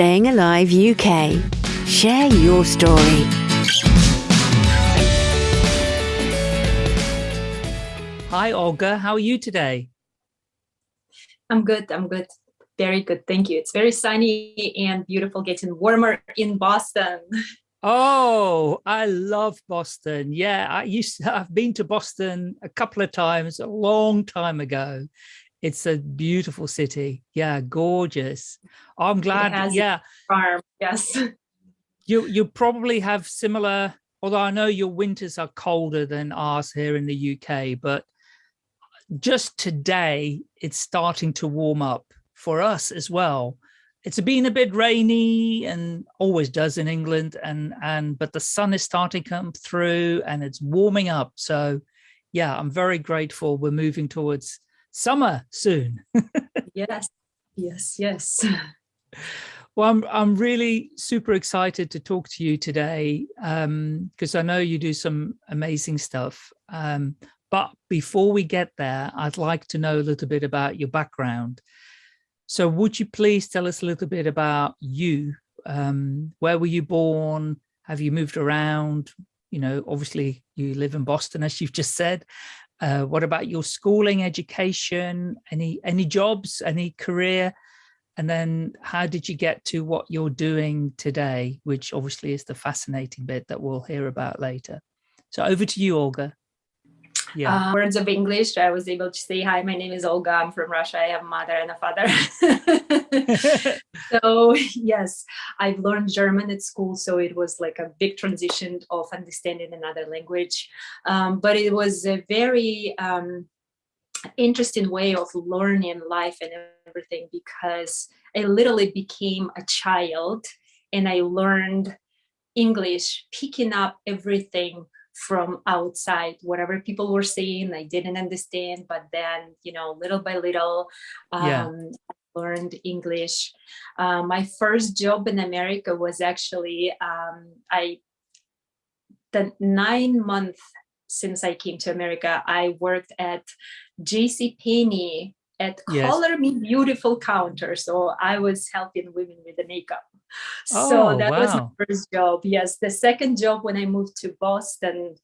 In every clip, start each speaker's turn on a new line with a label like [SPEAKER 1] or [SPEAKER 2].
[SPEAKER 1] Staying Alive UK. Share your story.
[SPEAKER 2] Hi, Olga. How are you today?
[SPEAKER 3] I'm good. I'm good. Very good. Thank you. It's very sunny and beautiful, getting warmer in Boston.
[SPEAKER 2] Oh, I love Boston. Yeah, I used to, I've been to Boston a couple of times a long time ago. It's a beautiful city. Yeah, gorgeous. I'm glad. Yeah.
[SPEAKER 3] Farm. Yes.
[SPEAKER 2] You you probably have similar, although I know your winters are colder than ours here in the UK, but just today it's starting to warm up for us as well. It's been a bit rainy and always does in England and and but the sun is starting to come through and it's warming up. So yeah, I'm very grateful we're moving towards summer soon.
[SPEAKER 3] yes, yes, yes.
[SPEAKER 2] Well, I'm, I'm really super excited to talk to you today because um, I know you do some amazing stuff. Um, but before we get there, I'd like to know a little bit about your background. So would you please tell us a little bit about you? Um, where were you born? Have you moved around? You know, obviously you live in Boston, as you've just said. Uh, what about your schooling, education, any any jobs, any career? And then how did you get to what you're doing today, which obviously is the fascinating bit that we'll hear about later. So over to you, Olga.
[SPEAKER 3] Yeah. Uh, words of English. I was able to say, hi, my name is Olga. I'm from Russia. I have a mother and a father. so yes, I've learned German at school. So it was like a big transition of understanding another language. Um, but it was a very um, interesting way of learning life and everything because I literally became a child and I learned English, picking up everything from outside whatever people were saying i didn't understand but then you know little by little um, yeah. learned english uh, my first job in america was actually um, i the nine months since i came to america i worked at jc penney at yes. color me beautiful counter so i was helping women with the makeup so oh, that wow. was my first job. Yes, the second job when I moved to Boston,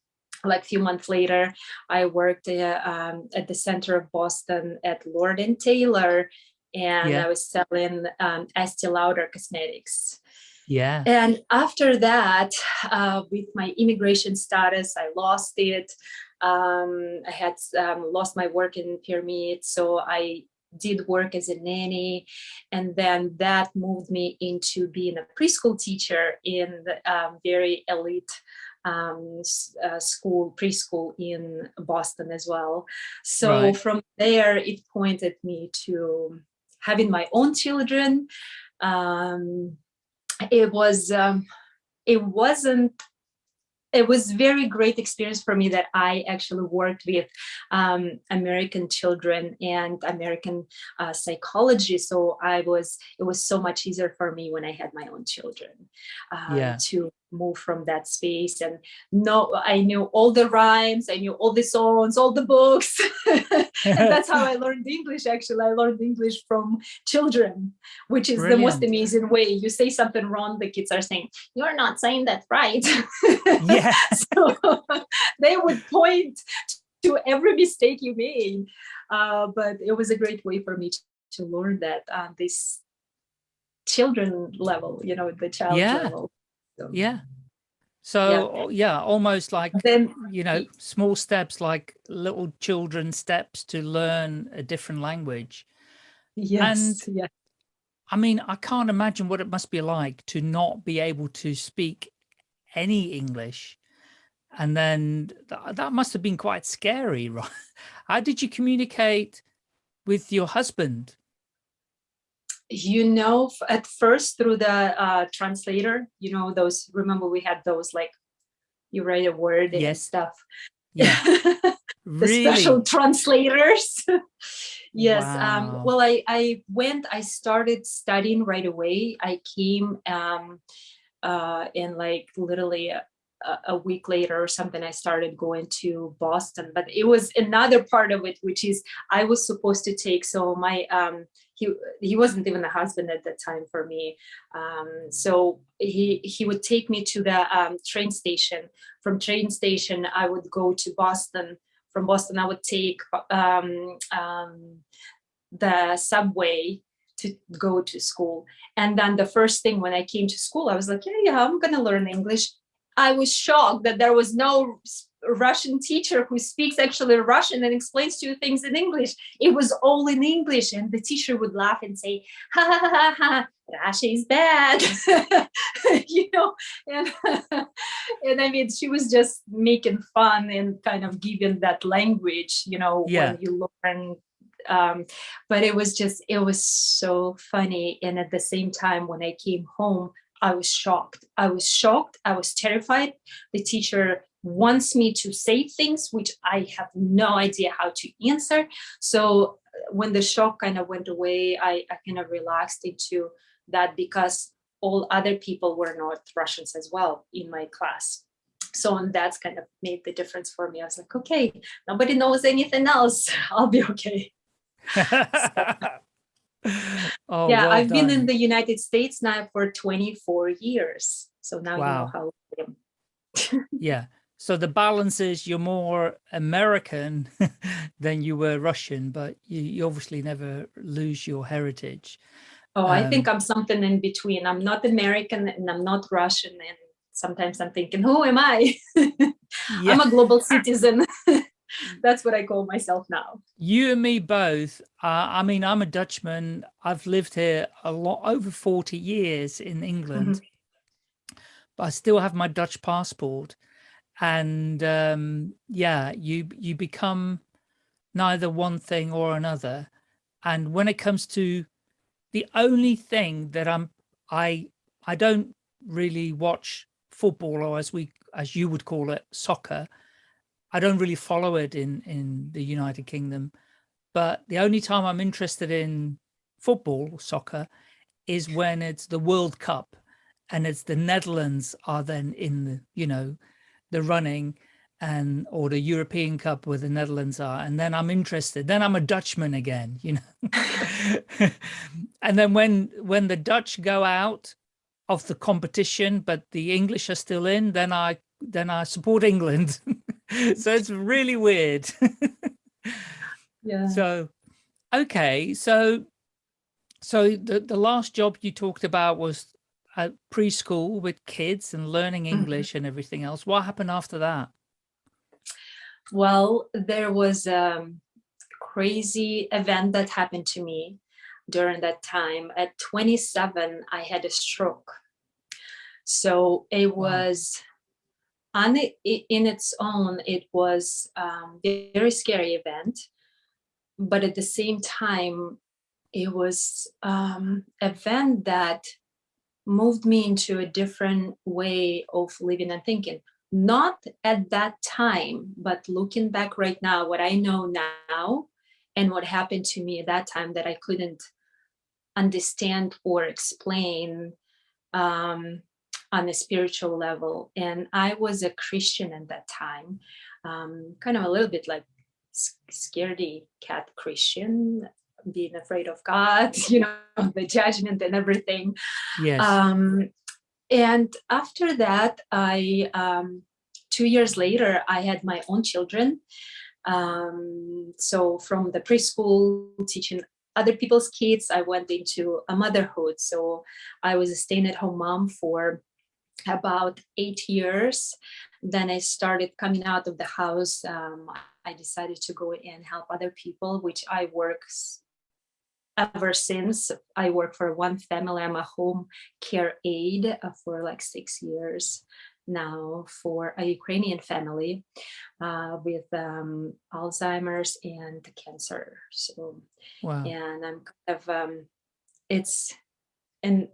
[SPEAKER 3] like a few months later, I worked uh, um, at the center of Boston at Lord and Taylor, and yeah. I was selling um, Estee Lauder cosmetics.
[SPEAKER 2] Yeah.
[SPEAKER 3] And after that, uh, with my immigration status, I lost it. Um, I had um, lost my working permit, so I did work as a nanny and then that moved me into being a preschool teacher in the um, very elite um, uh, school, preschool in Boston as well. So right. from there, it pointed me to having my own children. Um, it was, um, it wasn't it was very great experience for me that I actually worked with um, American children and American uh, psychology. So I was, it was so much easier for me when I had my own children uh, yeah. to move from that space and no i knew all the rhymes i knew all the songs all the books and that's how i learned english actually i learned english from children which is Brilliant. the most amazing way you say something wrong the kids are saying you're not saying that right
[SPEAKER 2] yeah
[SPEAKER 3] so they would point to every mistake you made uh, but it was a great way for me to, to learn that uh, this children level you know the child yeah. level
[SPEAKER 2] so, yeah. So yeah. Uh, yeah, almost like, then, you know, small steps, like little children steps to learn a different language.
[SPEAKER 3] Yes. And yeah.
[SPEAKER 2] I mean, I can't imagine what it must be like to not be able to speak any English. And then th that must have been quite scary, right? How did you communicate with your husband?
[SPEAKER 3] You know at first through the uh, translator you know those remember we had those like you write a word and stuff?
[SPEAKER 2] Yeah.
[SPEAKER 3] The really? special translators. Yes um, wow. um well i i went i started studying right away. I came um uh in like literally a, a week later or something i started going to boston. But it was another part of it which is i was supposed to take so my um he he wasn't even a husband at that time for me. Um, so he he would take me to the um, train station. From train station, I would go to Boston. From Boston, I would take um, um, the subway to go to school. And then the first thing when I came to school, I was like, yeah, yeah, I'm gonna learn English. I was shocked that there was no Russian teacher who speaks actually Russian and explains to you things in English. It was all in English and the teacher would laugh and say, ha ha ha ha, Russia is bad, you know, and, and I mean, she was just making fun and kind of giving that language, you know, yeah. when you learn um, but it was just it was so funny. And at the same time when i came home i was shocked. I was shocked. I was terrified. The teacher wants me to say things which I have no idea how to answer. So uh, when the shock kind of went away, I, I kind of relaxed into that because all other people were not Russians as well in my class. So and that's kind of made the difference for me. I was like, okay, nobody knows anything else. I'll be okay. so, oh, yeah, well I've done. been in the United States now for 24 years. So now wow. you know how I
[SPEAKER 2] am. yeah. So the balance is you're more American than you were Russian, but you, you, obviously never lose your heritage.
[SPEAKER 3] Oh, um, I think I'm something in between. I'm not American and I'm not Russian. And sometimes I'm thinking, who am I? yeah. I'm a global citizen. That's what I call myself now.
[SPEAKER 2] You and me both. Uh, I mean, I'm a Dutchman. I've lived here a lot over 40 years in England, mm -hmm. but I still have my Dutch passport and um, yeah, you you become neither one thing or another. And when it comes to the only thing that I'm, I I don't really watch football or as we as you would call it soccer. I don't really follow it in in the United Kingdom, but the only time I'm interested in football soccer is when it's the World Cup and it's the Netherlands are then in the you know the running and or the European Cup where the Netherlands are, and then I'm interested. Then I'm a Dutchman again, you know. and then when when the Dutch go out of the competition, but the English are still in, then I then I support England. so it's really weird.
[SPEAKER 3] yeah.
[SPEAKER 2] So okay, so so the the last job you talked about was at preschool with kids and learning mm-hmm. English and everything else. What happened after that?
[SPEAKER 3] Well, there was a crazy event that happened to me during that time. At 27, I had a stroke. So it was wow. on it, in its own, it was um, a very scary event. But at the same time, it was um, event that moved me into a different way of living and thinking. Not at that time, but looking back right now, what I know now and what happened to me at that time that I couldn't understand or explain um, on a spiritual level. And I was a Christian at that time, um, kind of a little bit like scaredy cat Christian being afraid of God, you know, the judgment and everything.
[SPEAKER 2] Yes.
[SPEAKER 3] Um, and after that, I, um, two years later, I had my own children. Um, so from the preschool teaching other people's kids, I went into a motherhood. So I was a staying at home mom for about eight years. Then I started coming out of the house. Um, I decided to go and help other people, which I work ever since I work for one family. I'm a home care aide uh, for like six years now for a Ukrainian family uh, with um, Alzheimer's and cancer. So, wow. and I'm kind of, um, it's, and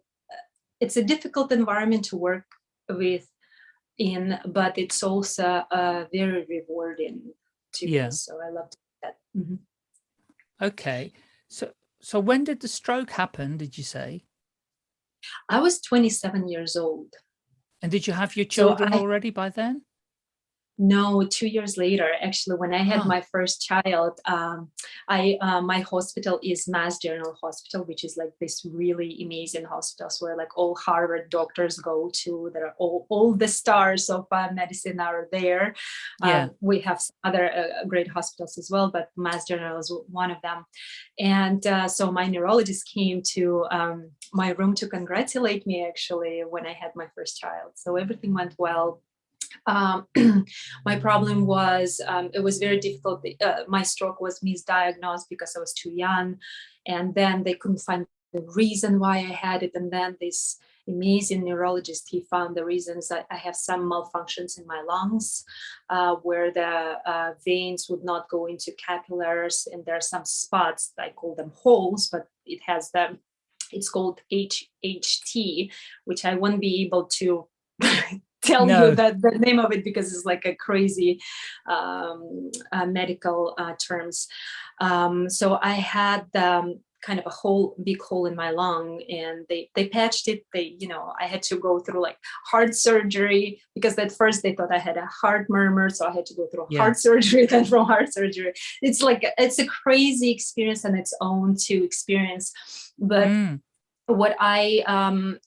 [SPEAKER 3] it's a difficult environment to work with in, but it's also uh, very rewarding to yeah. me. So I love that. Mm -hmm.
[SPEAKER 2] Okay. So so when did the stroke happen, did you say?
[SPEAKER 3] I was 27 years old.
[SPEAKER 2] And did you have your children so I, already by then?
[SPEAKER 3] No, two years later, actually, when I had
[SPEAKER 2] Oh.
[SPEAKER 3] my first child, um, I uh, my hospital is Mass General Hospital, which is like this really amazing hospitals where like all Harvard doctors go to. There are all all the stars of uh, medicine are there.
[SPEAKER 2] Yeah.
[SPEAKER 3] Uh, we have some other uh, great hospitals as well, but Mass General is one of them. And uh, so my neurologist came to um, my room to congratulate me actually when I had my first child. So everything went well um, my problem was um, it was very difficult. Uh, my stroke was misdiagnosed because I was too young, and then they couldn't find the reason why I had it. And then this amazing neurologist, he found the reasons that I have some malfunctions in my lungs, uh, where the uh, veins would not go into capillaries, and there are some spots. I call them holes, but it has them. It's called HHT, which I won't be able to tell
[SPEAKER 2] No.
[SPEAKER 3] you that the name of it because it's like a crazy um, uh, medical uh, terms. Um, so I had um, kind of a whole big hole in my lung and they, they patched it. They, you know, I had to go through like heart surgery because at first they thought I had a heart murmur. So I had to go through
[SPEAKER 2] Yeah.
[SPEAKER 3] heart surgery, then from heart surgery. It's like, it's a crazy experience on its own to experience. But
[SPEAKER 2] Mm,
[SPEAKER 3] what I um,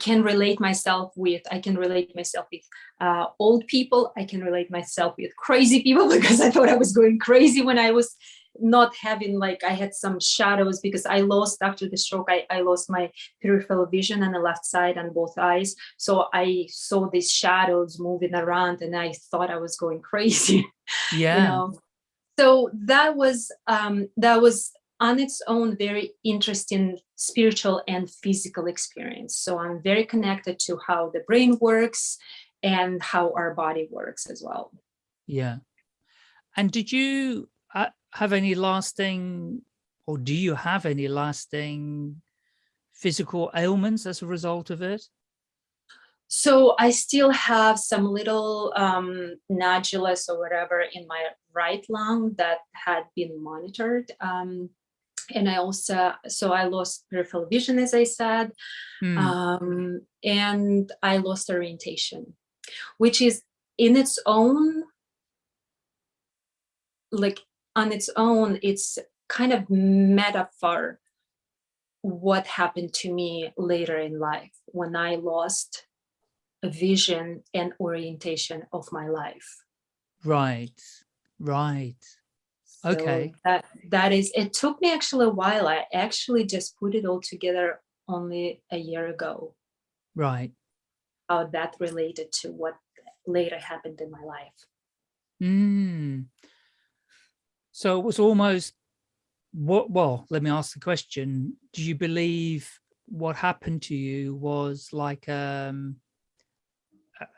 [SPEAKER 3] can relate myself with, I can relate myself with uh, old people. I can relate myself with crazy people because I thought I was going crazy when I was not having like I had some shadows because I lost after the stroke I, I lost my peripheral vision on the left side on both eyes so I saw these shadows moving around and I thought I was going crazy
[SPEAKER 2] yeah.
[SPEAKER 3] you know so that was um that was on its own very interesting spiritual and physical experience so i'm very connected to how the brain works and how our body works as well
[SPEAKER 2] Yeah. And did you uh, have any lasting, or do you have any lasting physical ailments as a result of it?
[SPEAKER 3] so i still have some little um nodulus or whatever in my right lung that had been monitored um and i also so i lost peripheral vision as i said
[SPEAKER 2] Hmm,
[SPEAKER 3] um, and I lost orientation, which is in its own, like on its own, it's kind of metaphor what happened to me later in life when I lost a vision and orientation of my life.
[SPEAKER 2] right, right.
[SPEAKER 3] So
[SPEAKER 2] Okay.
[SPEAKER 3] That that is. It took me actually a while. I actually just put it all together only a year ago.
[SPEAKER 2] Right.
[SPEAKER 3] how that related to what later happened in my life.
[SPEAKER 2] Mm. So it was almost what, well, let me ask the question. Do you believe what happened to you was like, um,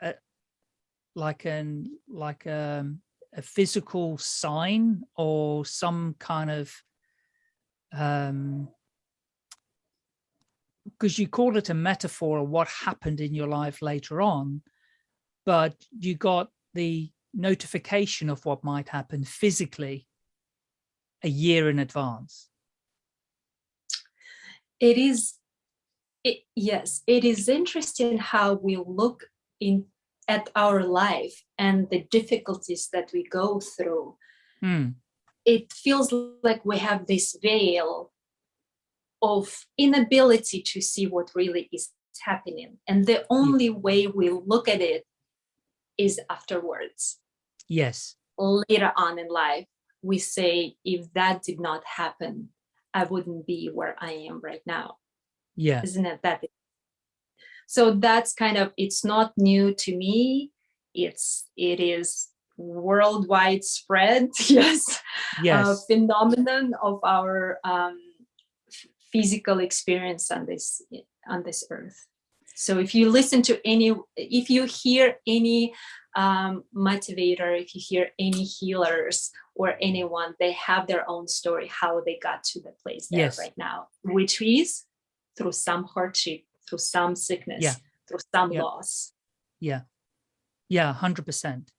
[SPEAKER 2] a, like an, like, um, a physical sign or some kind of, um, because you call it a metaphor of what happened in your life later on, but you got the notification of what might happen physically a year in advance.
[SPEAKER 3] It is, it, yes, it is interesting how we look in at our life and the difficulties that we go through.
[SPEAKER 2] Hmm,
[SPEAKER 3] It feels like we have this veil of inability to see what really is happening. And the only way we look at it is afterwards.
[SPEAKER 2] Yes,
[SPEAKER 3] later on in life, we say, if that did not happen, I wouldn't be where I am right now.
[SPEAKER 2] yeah,
[SPEAKER 3] Isn't it that? So that's kind of, it's not new to me. It's, it is worldwide spread, yes, uh,
[SPEAKER 2] yes,
[SPEAKER 3] phenomenon of our um, physical experience on this, on this earth. So if you listen to any, if you hear any um, motivator, if you hear any healers or anyone, they have their own story, how they got to the place they're
[SPEAKER 2] Yes.
[SPEAKER 3] right now, which is through some hardship, through some sickness,
[SPEAKER 2] Yeah.
[SPEAKER 3] through some
[SPEAKER 2] Yeah.
[SPEAKER 3] loss.
[SPEAKER 2] yeah, yeah, 100%.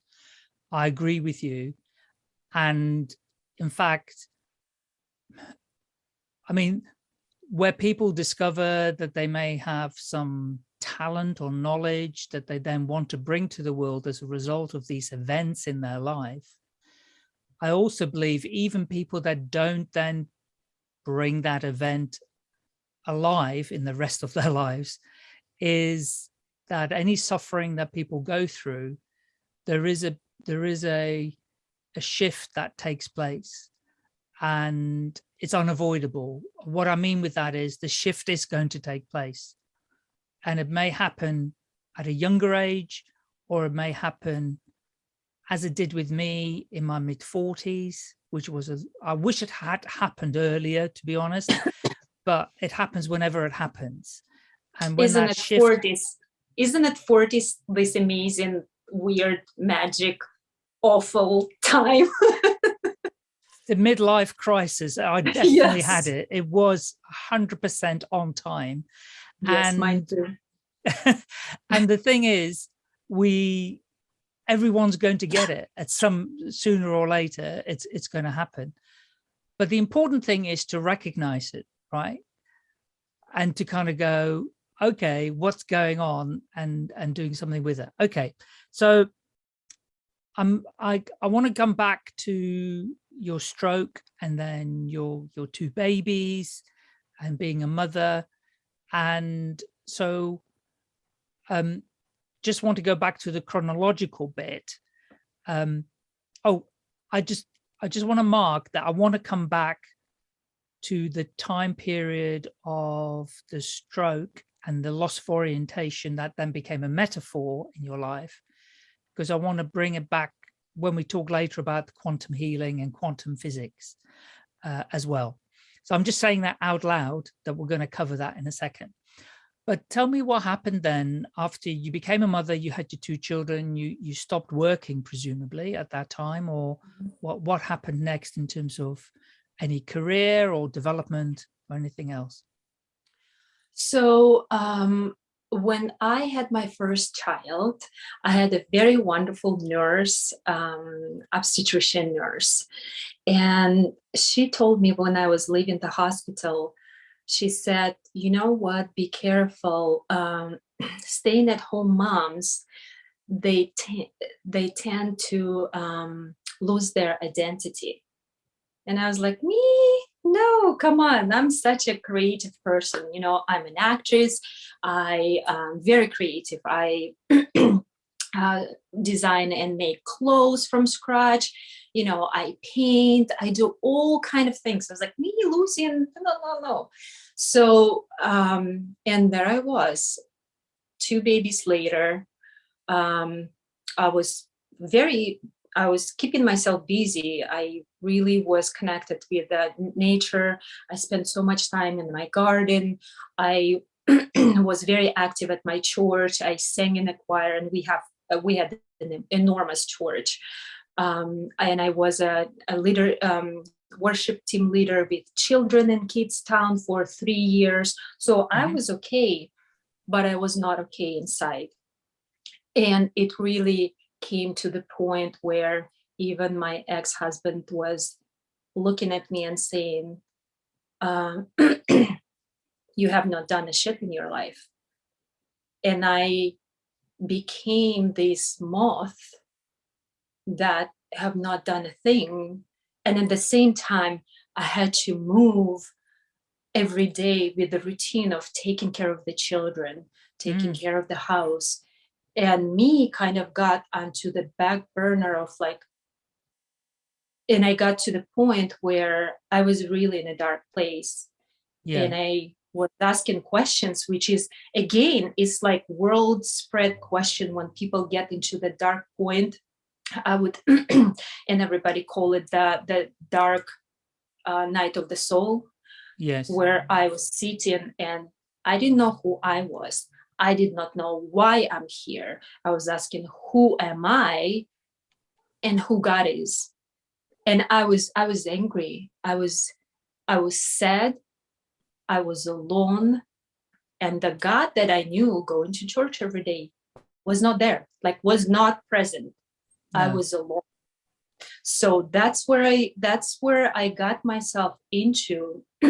[SPEAKER 2] I agree with you. And in fact, I mean, where people discover that they may have some talent or knowledge that they then want to bring to the world as a result of these events in their life. I also believe even people that don't then bring that event alive in the rest of their lives is that any suffering that people go through, there is a there is a a shift that takes place and it's unavoidable. What I mean with that is the shift is going to take place and it may happen at a younger age or it may happen as it did with me in my mid 40s, which was, a, I wish it had happened earlier, to be honest, but it happens whenever it happens.
[SPEAKER 3] And when isn't it shift, 40s? Isn't it 40s this amazing, weird, magic, awful time?
[SPEAKER 2] the midlife crisis, I definitely yes. had it. It was 100% on time.
[SPEAKER 3] Yes, and, mine too.
[SPEAKER 2] and the thing is, we everyone's going to get it at some sooner or later. It's it's going to happen. But the important thing is to recognize it, right? And to kind of go, okay, what's going on, and and doing something with it. Okay, so I'm I I want to come back to your stroke and then your your two babies and being a mother and so um just want to go back to the chronological bit um oh i just i just want to mark that i want to come back to the time period of the stroke and the loss of orientation that then became a metaphor in your life because i want to bring it back when we talk later about quantum healing and quantum physics uh, as well. So I'm just saying that out loud that we're going to cover that in a second. But tell me what happened then after you became a mother, you had your two children, you, you stopped working presumably at that time, or mm-hmm. what, what happened next in terms of any career or development or anything else?
[SPEAKER 3] So um, when I had my first child, I had a very wonderful nurse, um, obstetrician nurse. And she told me when I was leaving the hospital, she said, you know what, be careful, um, staying at home moms, they, they tend to um, lose their identity. And I was like, me? No, come on. I'm such a creative person. You know, I'm an actress. I am very creative. I uh, design and make clothes from scratch. You know, I paint, I do all kind of things. I was like, me, Lucian, no, no, no. So, um, and there I was, two babies later. Um, I was very I was keeping myself busy. I really was connected with the nature. I spent so much time in my garden. I was very active at my church. I sang in a choir and we have uh, we had an enormous church. Um, and I was a, a leader, um, worship team leader with children in Kids Town for three years. So mm -hmm. I mm-hmm. was okay, but I was not okay inside. And it really came to the point where even my ex-husband was looking at me and saying, um, you have not done a shit in your life. And I became this moth that have not done a thing. And at the same time, I had to move every day with the routine of taking care of the children, taking mm. care of the house, and me kind of got onto the back burner of like and i got to the point where i was really in a dark place. Yeah. and i was asking questions which is again it's like world spread question. When people get into the dark point i would and everybody call it the the dark uh, night of the soul.
[SPEAKER 2] Yes.
[SPEAKER 3] Where i was sitting and i didn't know who i was I did not know why I'm here. I was asking, who am I and who God is? And I was, I was angry. I was, I was sad. I was alone. And the God that I knew going to church every day was not there, like was not present. I was alone. So that's where I, that's where I got myself into.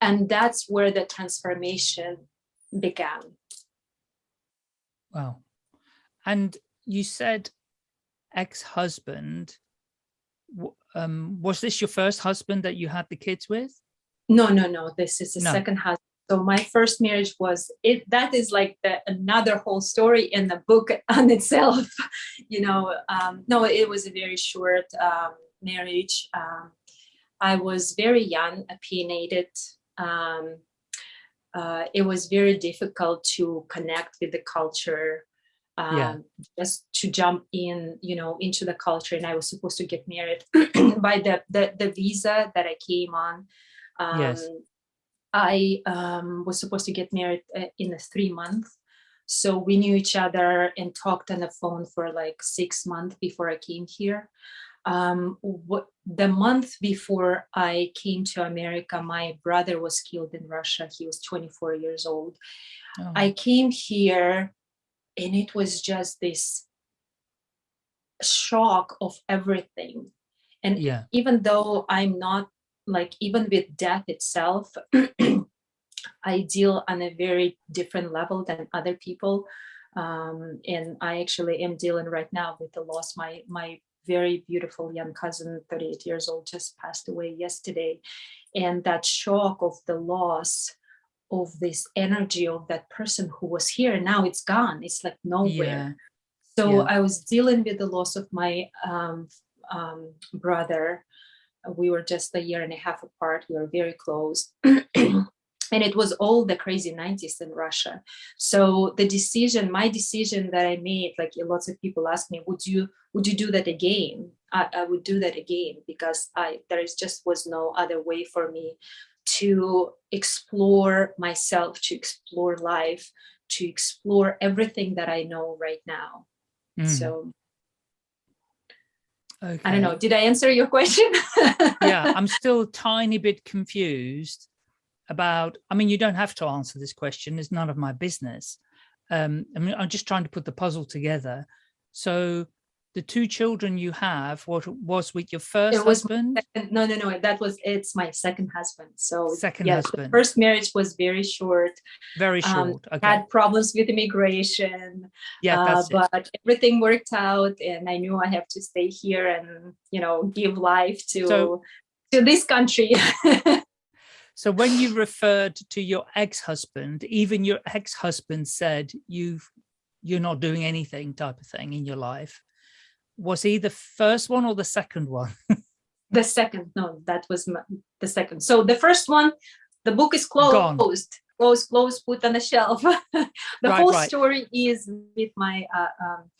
[SPEAKER 3] and that's where the transformation began.
[SPEAKER 2] Wow. And you said ex-husband. Um, was this your first husband that you had the kids with?
[SPEAKER 3] No, no, no. This is the
[SPEAKER 2] No.
[SPEAKER 3] second husband. So my first marriage was it. That is like the, another whole story in the book on itself. You know, um, no, it was a very short um, marriage. Um, I was very young, opinionated. Um, uh, it was very difficult to connect with the culture. Um,
[SPEAKER 2] Yeah.
[SPEAKER 3] just to jump in, you know, into the culture, and I was supposed to get married by the, the the visa that I came on. Um,
[SPEAKER 2] Yes.
[SPEAKER 3] I um, was supposed to get married uh, in a three month. So we knew each other and talked on the phone for like six months before I came here. Um, what, the month before I came to America, my brother was killed in Russia. He was 24 years old.
[SPEAKER 2] Oh,
[SPEAKER 3] I came here and it was just this shock of everything. And
[SPEAKER 2] yeah,
[SPEAKER 3] even though I'm not like even with death itself, I deal on a very different level than other people. Um, and I actually am dealing right now with the loss. My my very beautiful young cousin, 38 years old, just passed away yesterday. And that shock of the loss of this energy of that person who was here, and now it's gone. It's like nowhere.
[SPEAKER 2] yeah,
[SPEAKER 3] So
[SPEAKER 2] Yeah.
[SPEAKER 3] I was dealing with the loss of my um, um, brother. We were just a year and a half apart. We were very close. and it was all the crazy 90s in Russia. So the decision, my decision that I made, like lots of people ask me, would you would you do that again? I, I would do that again because I there is just was no other way for me to explore myself, to explore life, to explore everything that I know right now.
[SPEAKER 2] mm,
[SPEAKER 3] So
[SPEAKER 2] okay.
[SPEAKER 3] I don't know. Did I answer your question?
[SPEAKER 2] yeah, I'm still a tiny bit confused about, I mean, you don't have to answer this question. It's none of my business. Um, I mean, I'm just trying to put the puzzle together. So the two children you have, what was with your first husband?
[SPEAKER 3] second- no, no, no. That was it's my second husband. So
[SPEAKER 2] Second
[SPEAKER 3] yes,
[SPEAKER 2] husband.
[SPEAKER 3] first marriage was very short.
[SPEAKER 2] Very
[SPEAKER 3] um,
[SPEAKER 2] short. okay.
[SPEAKER 3] Had problems with immigration,
[SPEAKER 2] yeah,
[SPEAKER 3] uh,
[SPEAKER 2] that's it.
[SPEAKER 3] but everything worked out, and I knew I have to stay here and you know give life to
[SPEAKER 2] So-
[SPEAKER 3] to this country.
[SPEAKER 2] So when you referred to your ex-husband, even your ex-husband said you've you're not doing anything type of thing in your life. Was he the first one or the second one?
[SPEAKER 3] the second, no, that was my, the second. So the first one, the book is
[SPEAKER 2] Gone.
[SPEAKER 3] closed, closed, closed, put on the shelf. the
[SPEAKER 2] Right,
[SPEAKER 3] whole
[SPEAKER 2] right.
[SPEAKER 3] story is with my uh, um,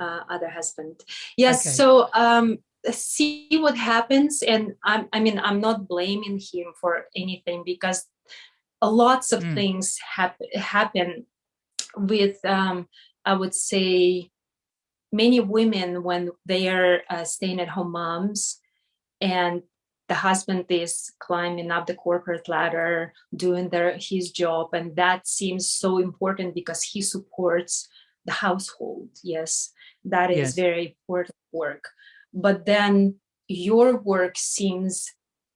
[SPEAKER 3] uh, other husband. Yes.
[SPEAKER 2] Okay.
[SPEAKER 3] So um, see what happens, and I'm, I mean, I'm not blaming him for anything because lots of
[SPEAKER 2] Mm.
[SPEAKER 3] things happen happen with um, I would say many women when they are uh, staying at home moms and the husband is climbing up the corporate ladder doing their his job and that seems so important because he supports the household yes that is
[SPEAKER 2] Yes.
[SPEAKER 3] very important work but then your work seems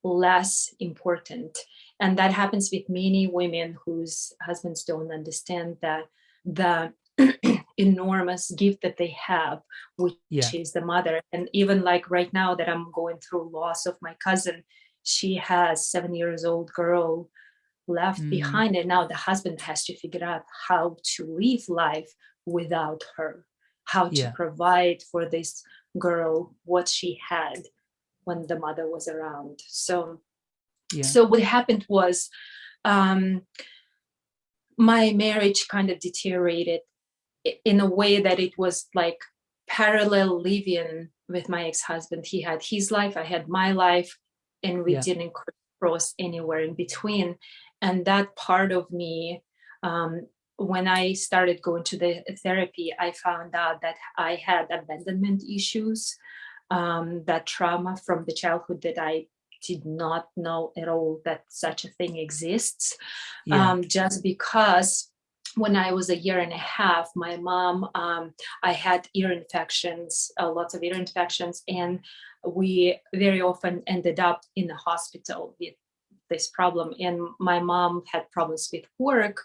[SPEAKER 3] less important and that happens with many women whose husbands don't understand that the enormous gift that they have which
[SPEAKER 2] Yeah.
[SPEAKER 3] is the mother and even like right now that i'm going through loss of my cousin she has seven years old girl left
[SPEAKER 2] Mm.
[SPEAKER 3] behind and now the husband has to figure out how to live life without her how to
[SPEAKER 2] Yeah.
[SPEAKER 3] provide for this girl what she had when the mother was around so
[SPEAKER 2] Yeah.
[SPEAKER 3] so what happened was um my marriage kind of deteriorated in a way that it was like parallel living with my ex-husband he had his life i had my life and we
[SPEAKER 2] Yeah.
[SPEAKER 3] didn't cross anywhere in between and that part of me um, when i started going to the therapy i found out that i had abandonment issues um, that trauma from the childhood that i did not know at all that such a thing exists
[SPEAKER 2] yeah.
[SPEAKER 3] um, just because when I was a year and a half, my mom, um, I had ear infections, uh, lots of ear infections, and we very often ended up in the hospital with this problem. And my mom had problems with work.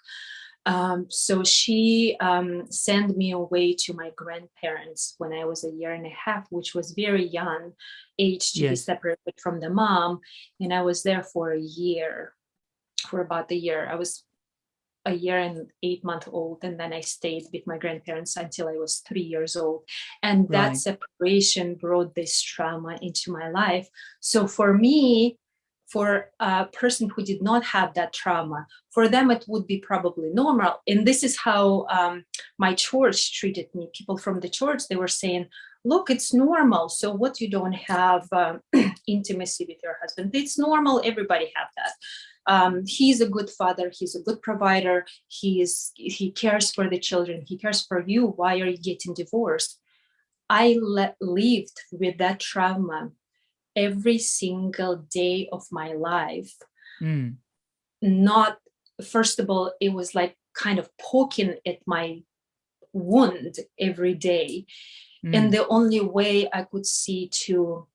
[SPEAKER 3] Um, so she um, sent me away to my grandparents when I was a year and a half, which was very young age to yes. be separated from the mom. And I was there for a year, for about a year. I was a year and eight month old and then I stayed with my grandparents until I was three years old and that right. separation brought this trauma into my life so for me for a person who did not have that trauma for them it would be probably normal. And this is how um, my church treated me. People from the church they were saying look it's normal. So what you don't have um, intimacy with your husband it's normal. Everybody have that. Um, he's a good father. He's a good provider. He is he cares for the children. He cares for you. Why are you getting divorced? I lived with that trauma every single day of my life mm. not first of all it was like kind of poking at my wound every day mm. and the only way i could see to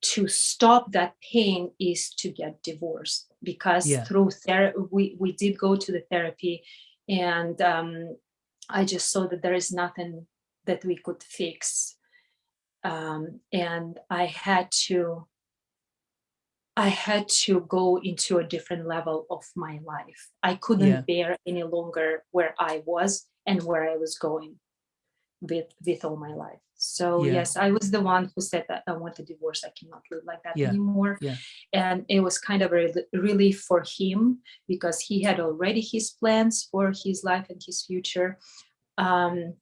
[SPEAKER 3] to stop that pain is to get divorced because yeah. through therapy we, we did go to the therapy and um, i just saw that there is nothing that we could fix um, and i had to i had to go into a different level of my life i couldn't yeah. bear any longer where i was and where i was going with with all my life so yeah. yes i was the one who said that i want a divorce i cannot live like that yeah. anymore
[SPEAKER 2] yeah.
[SPEAKER 3] and it was kind of a relief for him because he had already his plans for his life and his future um,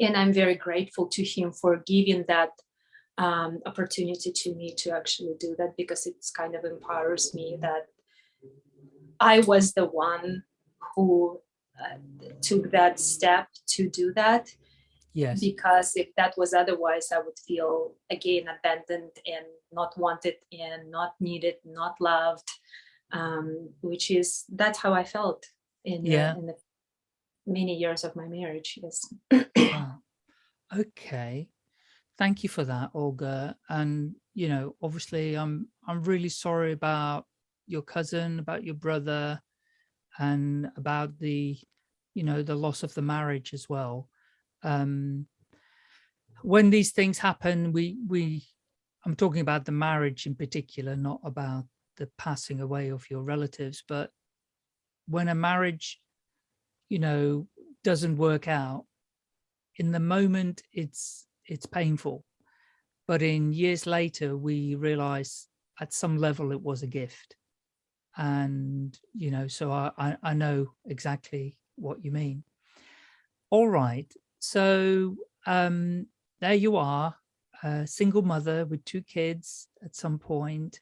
[SPEAKER 3] and i'm very grateful to him for giving that um, opportunity to me to actually do that because it's kind of empowers me that i was the one who uh, took that step to do that
[SPEAKER 2] Yes.
[SPEAKER 3] Because if that was otherwise, I would feel again abandoned and not wanted and not needed, not loved, um, which is that's how I felt in, yeah. the, in the many years of my marriage. Yes.
[SPEAKER 2] Okay. Thank you for that, Olga. And you know, obviously, I'm I'm really sorry about your cousin, about your brother, and about the, you know, the loss of the marriage as well um, when these things happen, we, we, I'm talking about the marriage in particular, not about the passing away of your relatives, but when a marriage, you know, doesn't work out, in the moment it's, it's painful. But in years later, we realize at some level it was a gift. And, you know, so I, I, I know exactly what you mean. All right. So um, there you are, a single mother with two kids at some point,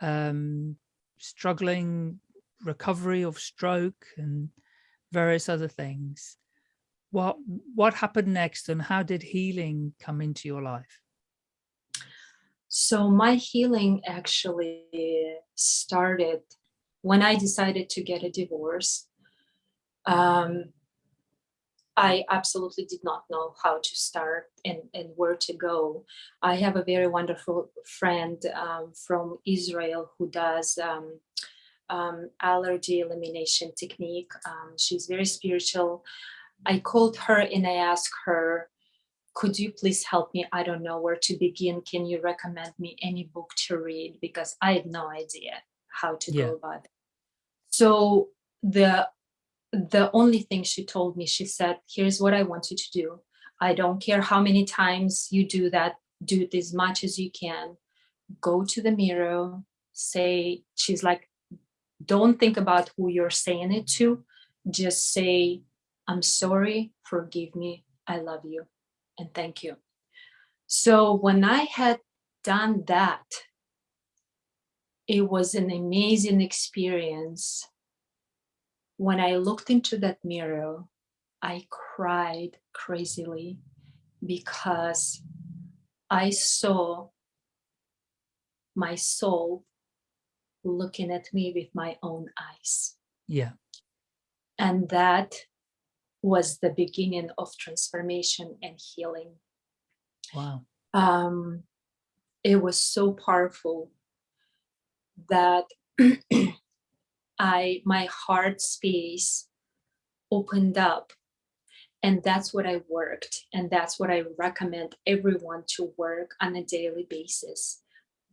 [SPEAKER 2] um, struggling recovery of stroke and various other things. What, what happened next and how did healing come into your life?
[SPEAKER 3] So my healing actually started when I decided to get a divorce. Um, I absolutely did not know how to start and, and where to go. I have a very wonderful friend um, from Israel who does um, um, allergy elimination technique. Um, she's very spiritual. I called her and I asked her, could you please help me? I don't know where to begin. Can you recommend me any book to read? Because I had no idea how to yeah. go about it. So the the only thing she told me, she said, here's what I want you to do. I don't care how many times you do that, do it as much as you can. Go to the mirror, say, she's like, don't think about who you're saying it to. Just say, I'm sorry, forgive me, I love you, and thank you. So when I had done that, it was an amazing experience when I looked into that mirror, I cried crazily because I saw my soul looking at me with my own eyes.
[SPEAKER 2] Yeah.
[SPEAKER 3] And that was the beginning of transformation and healing.
[SPEAKER 2] Wow.
[SPEAKER 3] Um, it was so powerful that I my heart space opened up and that's what I worked. And that's what I recommend everyone to work on a daily basis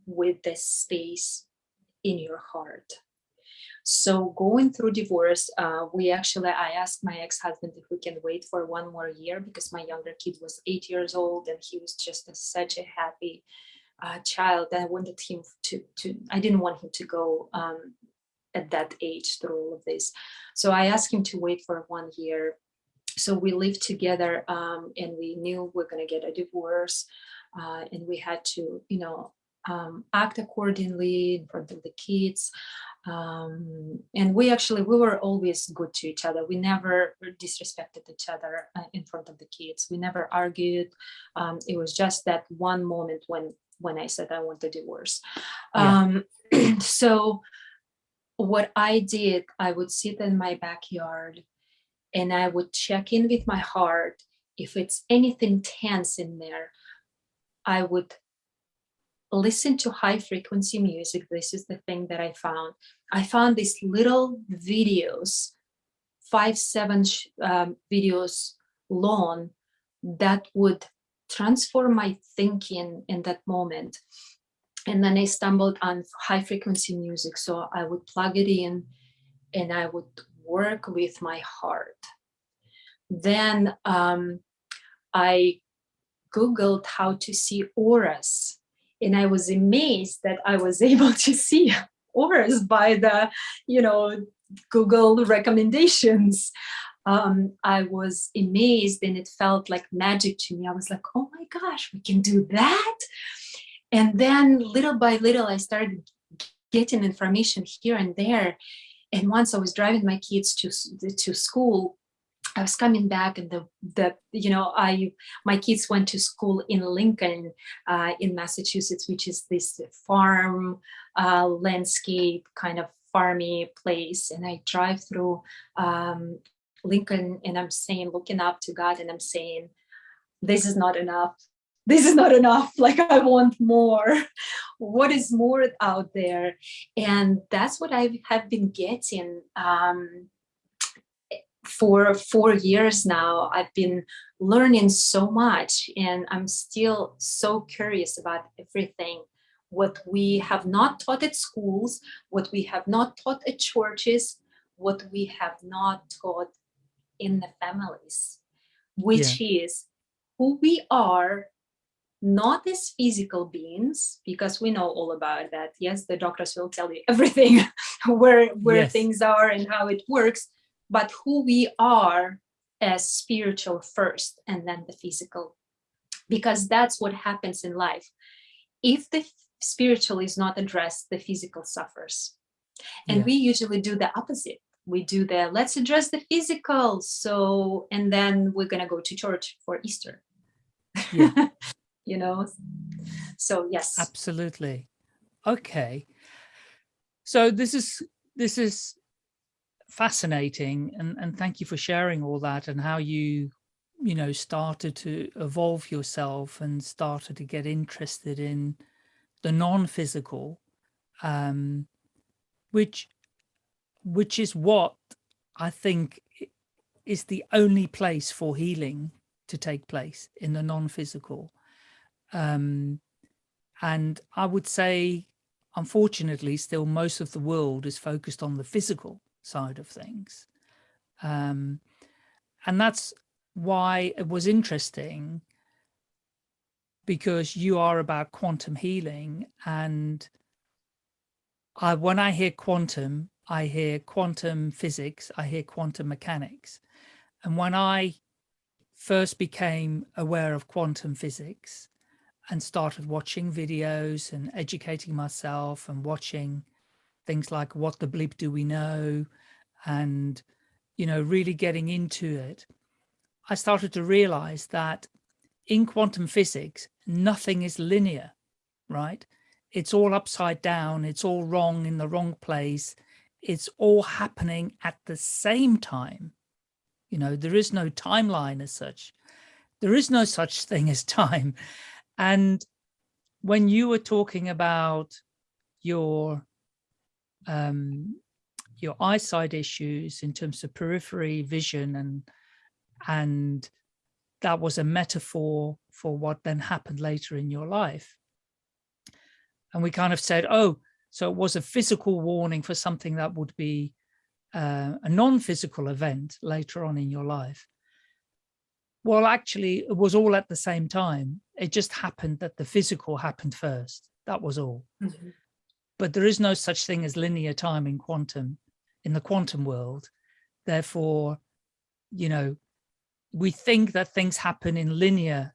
[SPEAKER 3] with this space in your heart. So going through divorce, uh, we actually, I asked my ex-husband if we can wait for one more year because my younger kid was eight years old and he was just a, such a happy uh, child. I wanted him to, to, I didn't want him to go um, at that age through all of this. So I asked him to wait for one year so we lived together um, and we knew we are going to get a divorce uh, and we had to, you know, um, act accordingly in front of the kids. Um, and we actually, we were always good to each other. We never disrespected each other uh, in front of the kids. We never argued. Um, it was just that one moment when, when I said I want a divorce. Yeah. Um, so what I did, I would sit in my backyard and I would check in with my heart. If it's anything tense in there, I would listen to high frequency music. This is the thing that I found. I found these little videos, five, seven um, videos long that would transform my thinking in that moment. And then I stumbled on high frequency music. So I would plug it in and I would work with my heart. Then um, I Googled how to see auras and I was amazed that I was able to see auras by the, you know, Google recommendations. Um, I was amazed and it felt like magic to me. I was like, oh my gosh, we can do that. And then little by little, I started getting information here and there. And once I was driving my kids to, to school, I was coming back and the, the you know, I my kids went to school in Lincoln uh, in Massachusetts, which is this farm uh, landscape kind of farmy place. And I drive through um, Lincoln and I'm saying, looking up to God and I'm saying, this is not enough. This is not enough. Like i want more. What is more out there? And that's what i have been getting um, for four years now i've been learning so much and i'm still so curious about everything what we have not taught at schools what we have not taught at churches what we have not taught in the families which yeah. is who we are not as physical beings, because we know all about that. Yes, the doctors will tell you everything, where, where yes. things are and how it works, but who we are as spiritual first and then the physical, because that's what happens in life. If the spiritual is not addressed, the physical suffers. And yeah. we usually do the opposite. We do the, let's address the physical. So, and then we're going to go to church for Easter. Yeah. you know so yes
[SPEAKER 2] absolutely okay so this is this is fascinating and and thank you for sharing all that and how you you know started to evolve yourself and started to get interested in the non-physical um which which is what i think is the only place for healing to take place in the non-physical. Um, and I would say, unfortunately, still most of the world is focused on the physical side of things. Um, and that's why it was interesting because you are about quantum healing and I, when I hear quantum, I hear quantum physics, I hear quantum mechanics. And when I first became aware of quantum physics, and started watching videos and educating myself and watching things like what the bleep do we know? and you know really getting into it i started to realize that in quantum physics nothing is linear right? It's all upside down it's all wrong in the wrong place it's all happening at the same time. You know there is no timeline as such. There is no such thing as time. And when you were talking about your um, your eyesight issues in terms of periphery vision and and that was a metaphor for what then happened later in your life. And we kind of said, oh, so it was a physical warning for something that would be uh, a non-physical event later on in your life. Well, actually, it was all at the same time. It just happened that the physical happened first. That was all. Mm -hmm. But there is no such thing as linear time in quantum, in the quantum world. Therefore, you know, we think that things happen in linear.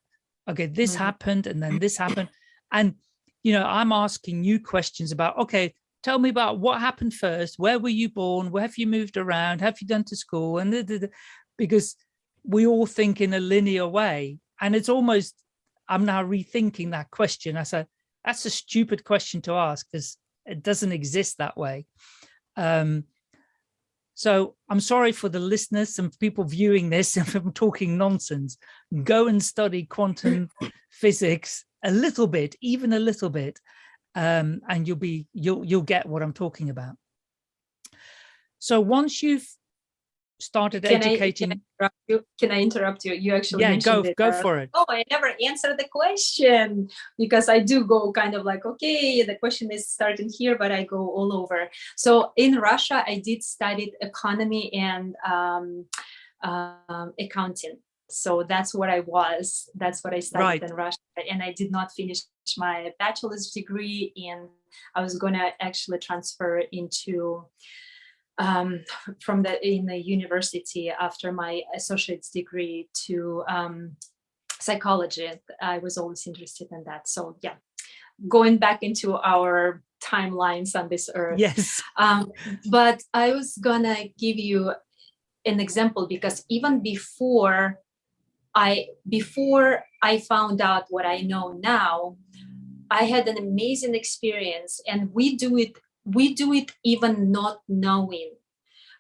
[SPEAKER 2] Okay, this mm -hmm. happened and then this happened. And, you know, I'm asking you questions about, okay, tell me about what happened first. Where were you born? Where have you moved around? Have you done to school? And because we all think in a linear way. And it's almost, I'm now rethinking that question. I said, that's a stupid question to ask because it doesn't exist that way. Um, so I'm sorry for the listeners and people viewing this if I'm talking nonsense. Go and study quantum physics a little bit, even a little bit, um, and you'll be you'll you'll get what I'm talking about. So once you've started can educating. I, can,
[SPEAKER 3] I you? can I interrupt you? You actually
[SPEAKER 2] yeah, go it, go uh, for it.
[SPEAKER 3] Oh, I never answered the question because I do go kind of like okay, the question is starting here, but I go all over. So in Russia, I did study economy and um, um, accounting. So that's what I was. That's what I studied right. in Russia, and I did not finish my bachelor's degree, and I was going to actually transfer into um, from the in the university after my associate's degree to um, psychology. I was always interested in that. So yeah, going back into our timelines on this earth.
[SPEAKER 2] Yes.
[SPEAKER 3] Um, but I was gonna give you an example because even before I before I found out what I know now, I had an amazing experience and we do it we do it even not knowing.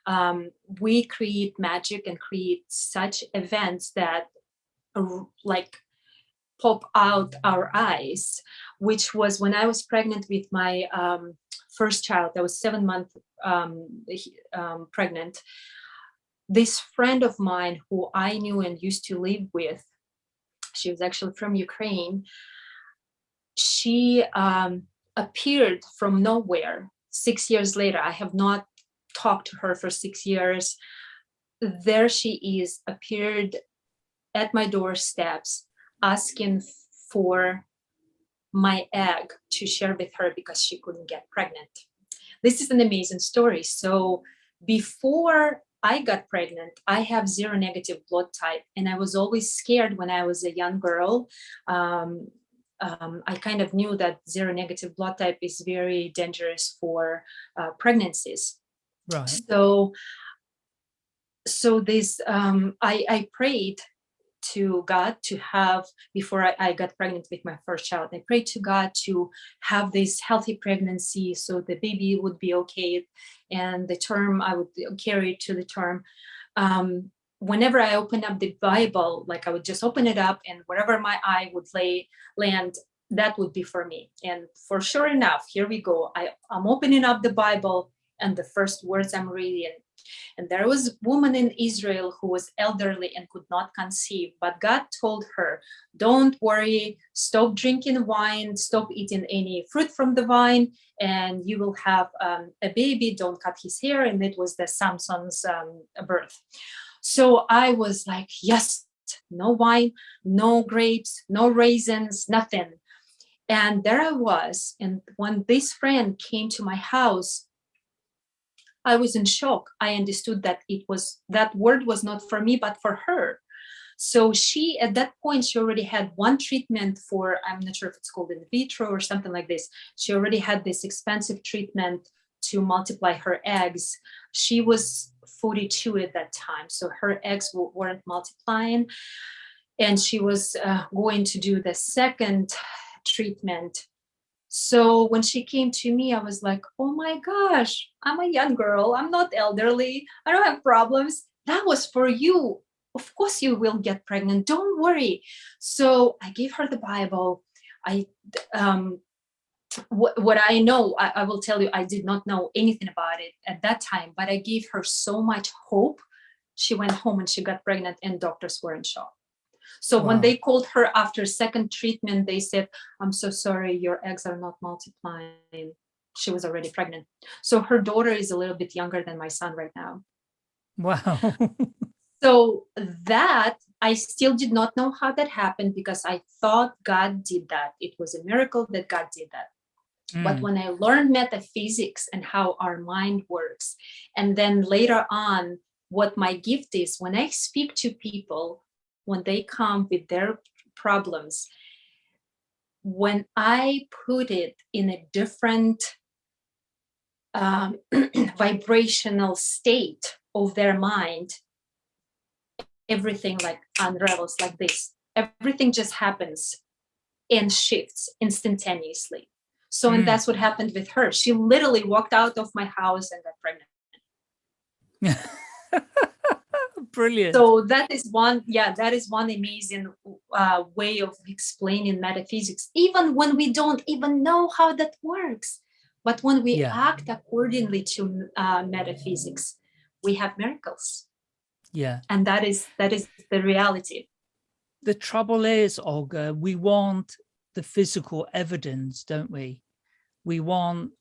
[SPEAKER 3] Um, we create magic and create such events that uh, like pop out our eyes, which was when I was pregnant with my um, first child, I was seven months um, um, pregnant. This friend of mine who I knew and used to live with, she was actually from Ukraine, she um, appeared from nowhere six years later, I have not talked to her for six years. There she is, appeared at my doorsteps, asking for my egg to share with her because she couldn't get pregnant. This is an amazing story. So before I got pregnant, I have zero negative blood type and I was always scared when I was a young girl. Um, um, I kind of knew that zero negative blood type is very dangerous for uh, pregnancies.
[SPEAKER 2] Right.
[SPEAKER 3] So, so this, um, I, I prayed to God to have, before I, I, got pregnant with my first child, I prayed to God to have this healthy pregnancy so the baby would be okay and the term, I would carry to the term. Um, whenever I open up the Bible, like I would just open it up and wherever my eye would lay land, that would be for me. And for sure enough, here we go. I, I'm opening up the Bible and the first words I'm reading. And there was a woman in Israel who was elderly and could not conceive, but God told her, don't worry, stop drinking wine, stop eating any fruit from the vine, and you will have um, a baby, don't cut his hair. And it was the Samson's um, birth. So I was like, yes, no wine, no grapes, no raisins, nothing. And there I was. And when this friend came to my house, I was in shock. I understood that it was that word was not for me, but for her. So she, at that point, she already had one treatment for, I'm not sure if it's called in vitro or something like this. She already had this expensive treatment to multiply her eggs. She was 42 at that time, so her eggs weren't multiplying. And she was uh, going to do the second treatment. So when she came to me, I was like, oh my gosh, I'm a young girl. I'm not elderly. I don't have problems. That was for you. Of course you will get pregnant. Don't worry. So I gave her the Bible. I um, what, what I know, I, I, will tell you, I did not know anything about it at that time, but I gave her so much hope. She went home and she got pregnant and doctors were in shock. So wow. when they called her after second treatment, they said, I'm so sorry, your eggs are not multiplying. She was already pregnant. So her daughter is a little bit younger than my son right now.
[SPEAKER 2] Wow.
[SPEAKER 3] so that I still did not know how that happened because I thought God did that. It was a miracle that God did that. Mm. But when I learned metaphysics and how our mind works, and then later on, what my gift is, when I speak to people, when they come with their problems, when I put it in a different um, vibrational state of their mind, everything like unravels like this. Everything just happens and shifts instantaneously. So, mm. and that's what happened with her. She literally walked out of my house and got
[SPEAKER 2] pregnant. Brilliant.
[SPEAKER 3] So that is one, yeah, that is one amazing uh, way of explaining metaphysics, even when we don't even know how that works. But when we yeah. act accordingly to uh, metaphysics, we have miracles.
[SPEAKER 2] Yeah.
[SPEAKER 3] And that is that is the reality.
[SPEAKER 2] The trouble is, Olga, we want the physical evidence, don't we? We want,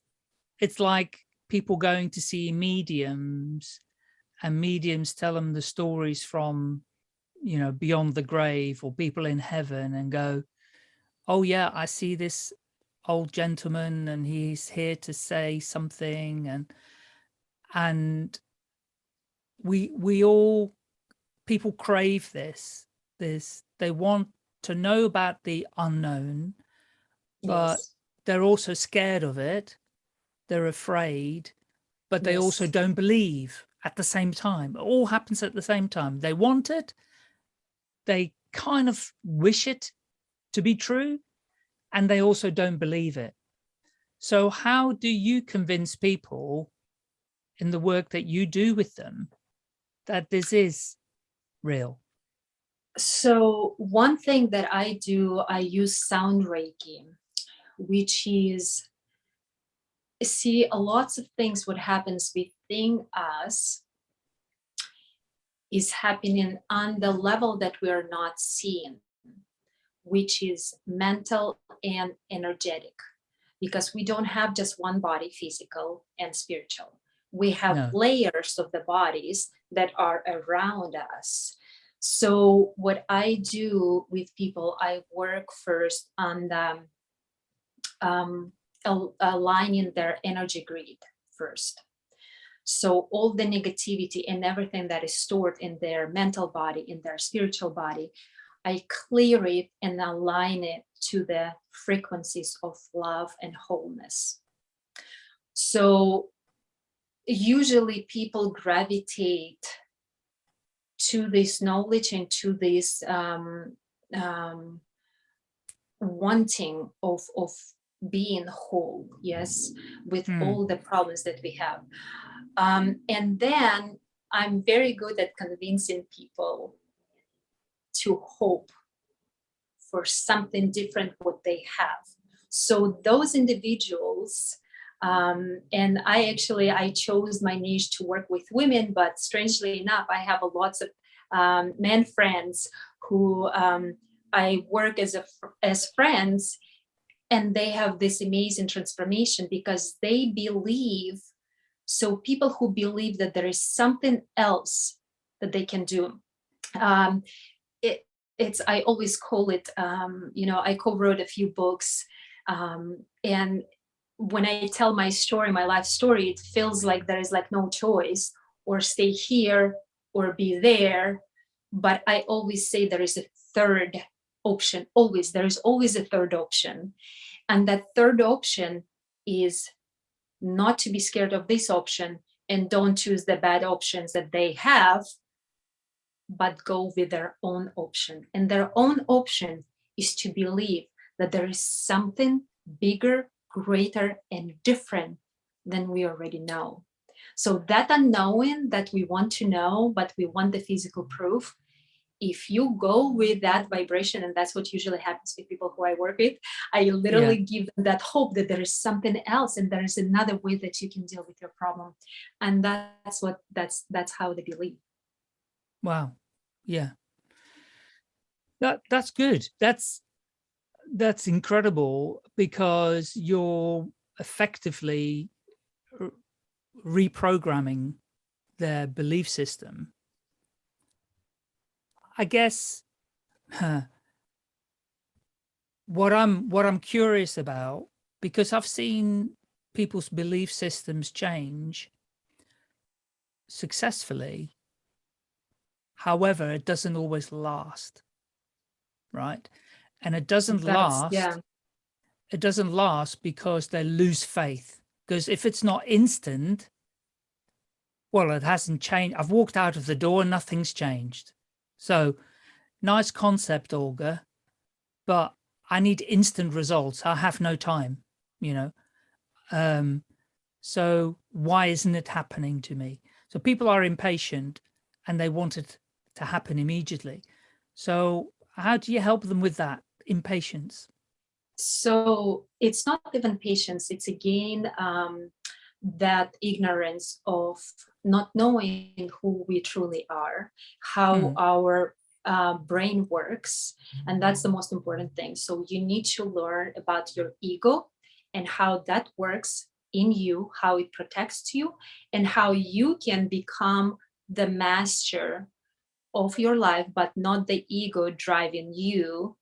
[SPEAKER 2] it's like people going to see mediums and mediums tell them the stories from, you know, beyond the grave or people in heaven and go, oh yeah, I see this old gentleman and he's here to say something and, and we, we all, people crave this, this, they want to know about the unknown, but yes they're also scared of it. They're afraid, but they yes. also don't believe at the same time. It all happens at the same time. They want it. They kind of wish it to be true, and they also don't believe it. So how do you convince people in the work that you do with them that this is real?
[SPEAKER 3] So one thing that I do, I use sound Reiki which is see a lots of things what happens within us is happening on the level that we are not seeing which is mental and energetic because we don't have just one body physical and spiritual we have no. layers of the bodies that are around us so what i do with people i work first on the um, aligning their energy grid first. So all the negativity and everything that is stored in their mental body, in their spiritual body, I clear it and align it to the frequencies of love and wholeness. So usually people gravitate to this knowledge and to this um, um, wanting of, of being whole, yes, with mm. all the problems that we have. Um, and then I'm very good at convincing people to hope for something different what they have. So those individuals, um, and I actually, I chose my niche to work with women, but strangely enough, I have a lots of um, men friends who um, I work as a as friends and they have this amazing transformation because they believe so people who believe that there is something else that they can do um, it, it's i always call it um, you know i co-wrote a few books um, and when i tell my story my life story it feels like there is like no choice or stay here or be there but i always say there is a third option always there is always a third option and that third option is not to be scared of this option and don't choose the bad options that they have but go with their own option. And their own option is to believe that there is something bigger greater and different than we already know. So that unknowing that we want to know but we want the physical proof if you go with that vibration, and that's what usually happens with people who I work with, I literally yeah. give them that hope that there is something else and there is another way that you can deal with your problem. And that's what that's that's how they believe.
[SPEAKER 2] Wow. Yeah. That that's good. That's that's incredible because you're effectively reprogramming their belief system I guess huh, what I'm what I'm curious about because I've seen people's belief systems change successfully. However, it doesn't always last, right? And it doesn't That's, last. Yeah. It doesn't last because they lose faith. Because if it's not instant, well, it hasn't changed. I've walked out of the door and nothing's changed. So nice concept, Olga, but I need instant results. I have no time, you know. Um, so why isn't it happening to me? So people are impatient and they want it to happen immediately. So how do you help them with that impatience?
[SPEAKER 3] So it's not even patience, it's again um, that ignorance of not knowing who we truly are, how mm. our uh, brain works, and that's the most important thing. So you need to learn about your ego and how that works in you, how it protects you, and how you can become the master of your life, but not the ego driving you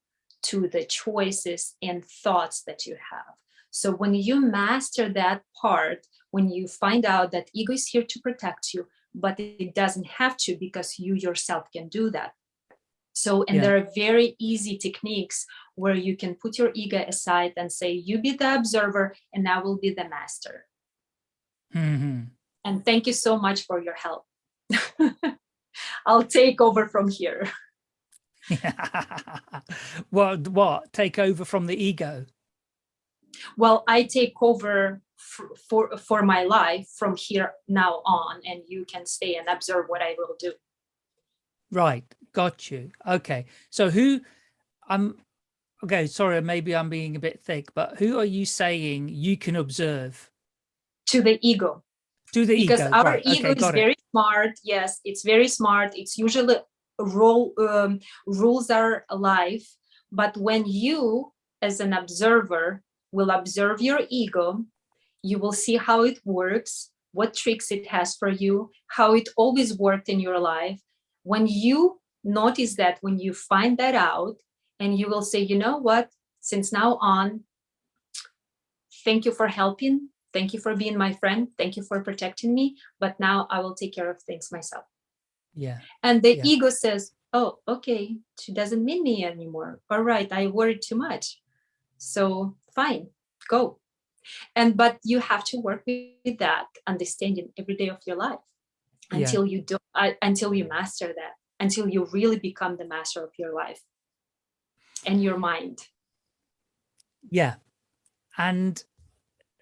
[SPEAKER 3] to the choices and thoughts that you have. So when you master that part, when you find out that ego is here to protect you, but it doesn't have to because you yourself can do that. So, and yeah. there are very easy techniques where you can put your ego aside and say, you be the observer and I will be the master. Mm -hmm. And thank you so much for your help. I'll take over from here.
[SPEAKER 2] what, what, take over from the ego?
[SPEAKER 3] Well, I take over for for my life from here now on and you can stay and observe what i will do.
[SPEAKER 2] Right. Got you. Okay. So who i'm okay sorry maybe i'm being a bit thick but who are you saying you can observe?
[SPEAKER 3] To the ego.
[SPEAKER 2] To the ego
[SPEAKER 3] because
[SPEAKER 2] ego.
[SPEAKER 3] our right. ego okay, is very smart. Yes it's very smart. It's usually role um, rules are alive but when you as an observer will observe your ego you will see how it works, what tricks it has for you, how it always worked in your life. When you notice that, when you find that out, and you will say, you know what, since now on, thank you for helping, thank you for being my friend, thank you for protecting me, but now I will take care of things myself.
[SPEAKER 2] Yeah.
[SPEAKER 3] And the yeah. ego says, oh, okay, she doesn't mean me anymore. All right, I worried too much. So fine, go and but you have to work with that understanding every day of your life until yeah. you do uh, until you master that until you really become the master of your life and your mind.
[SPEAKER 2] Yeah. And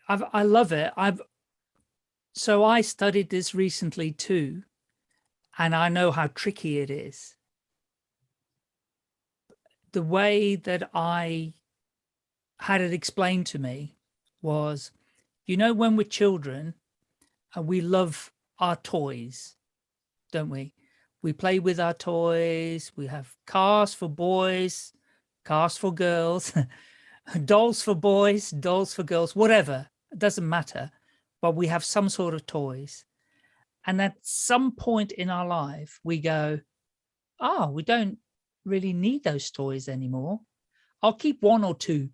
[SPEAKER 2] I've, i love it. I've so i studied this recently too and i know how tricky it is. The way that i had it explained to me was, you know, when we're children and we love our toys, don't we? We play with our toys. We have cars for boys, cars for girls, dolls for boys, dolls for girls, whatever. It doesn't matter. But we have some sort of toys. And at some point in our life, we go, oh, we don't really need those toys anymore. I'll keep one or two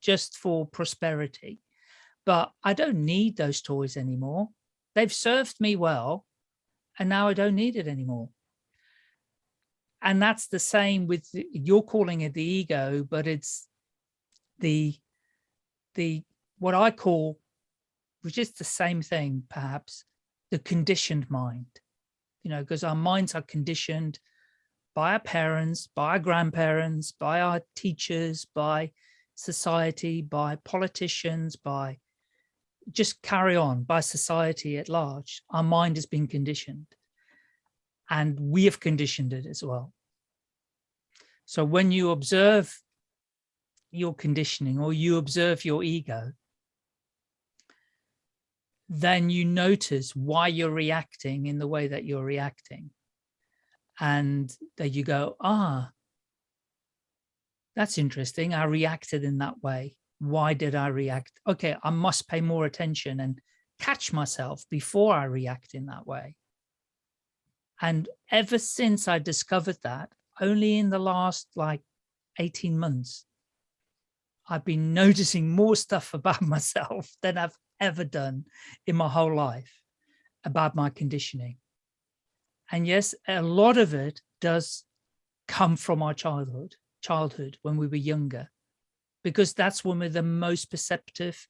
[SPEAKER 2] just for prosperity. But I don't need those toys anymore. They've served me well, and now I don't need it anymore. And that's the same with, you're calling it the ego, but it's the, the what I call, which is the same thing, perhaps, the conditioned mind. You know, because our minds are conditioned by our parents, by our grandparents, by our teachers, by society, by politicians, by just carry on, by society at large. Our mind has been conditioned and we have conditioned it as well. So when you observe your conditioning or you observe your ego, then you notice why you're reacting in the way that you're reacting. And that you go, ah, that's interesting. I reacted in that way. Why did I react? Okay, I must pay more attention and catch myself before I react in that way. And ever since I discovered that, only in the last like 18 months, I've been noticing more stuff about myself than I've ever done in my whole life about my conditioning. And yes, a lot of it does come from our childhood, childhood when we were younger, because that's when we're the most perceptive,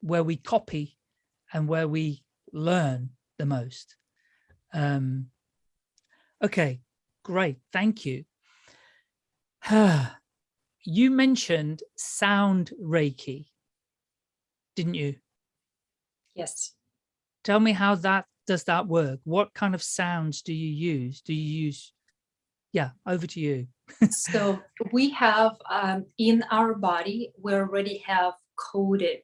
[SPEAKER 2] where we copy and where we learn the most. Um, okay, great, thank you. you mentioned sound Reiki, didn't you?
[SPEAKER 3] Yes.
[SPEAKER 2] Tell me how that does that work? What kind of sounds do you use? Do you use, yeah, over to you.
[SPEAKER 3] so we have um, in our body, we already have coded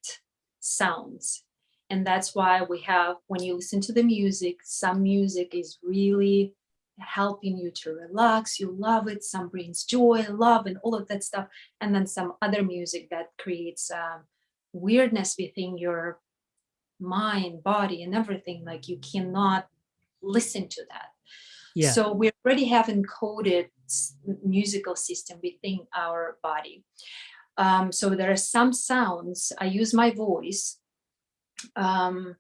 [SPEAKER 3] sounds. And that's why we have, when you listen to the music, some music is really helping you to relax, you love it, some brings joy, love, and all of that stuff. And then some other music that creates um, weirdness within your mind, body, and everything, like you cannot listen to that. Yeah. So we already have encoded musical system within our body. Um, so there are some sounds, I use my voice um,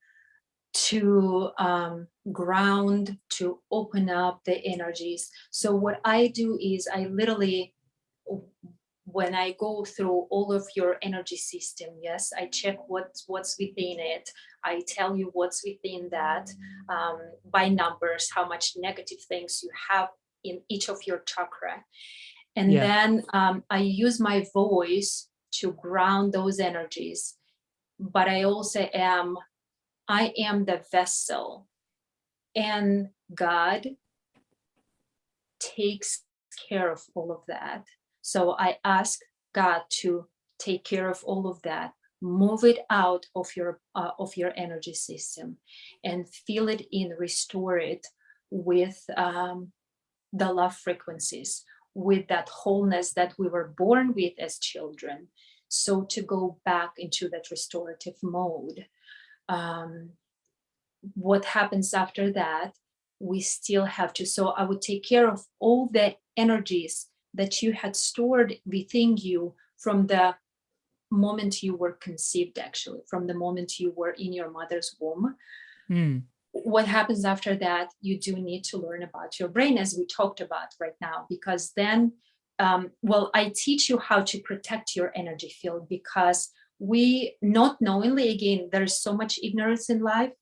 [SPEAKER 3] to um, ground, to open up the energies. So what I do is I literally when I go through all of your energy system, yes, I check what's what's within it. I tell you what's within that um, by numbers, how much negative things you have in each of your chakra. And yeah. then um, I use my voice to ground those energies. But I also am, I am the vessel and God takes care of all of that. So I ask God to take care of all of that, move it out of your uh, of your energy system and feel it in, restore it with um, the love frequencies, with that wholeness that we were born with as children. So to go back into that restorative mode. Um, what happens after that, we still have to, so I would take care of all the energies that you had stored within you from the moment you were conceived, actually, from the moment you were in your mother's womb. Mm. What happens after that, you do need to learn about your brain, as we talked about right now, because then, um, well, I teach you how to protect your energy field because we not knowingly, again, there's so much ignorance in life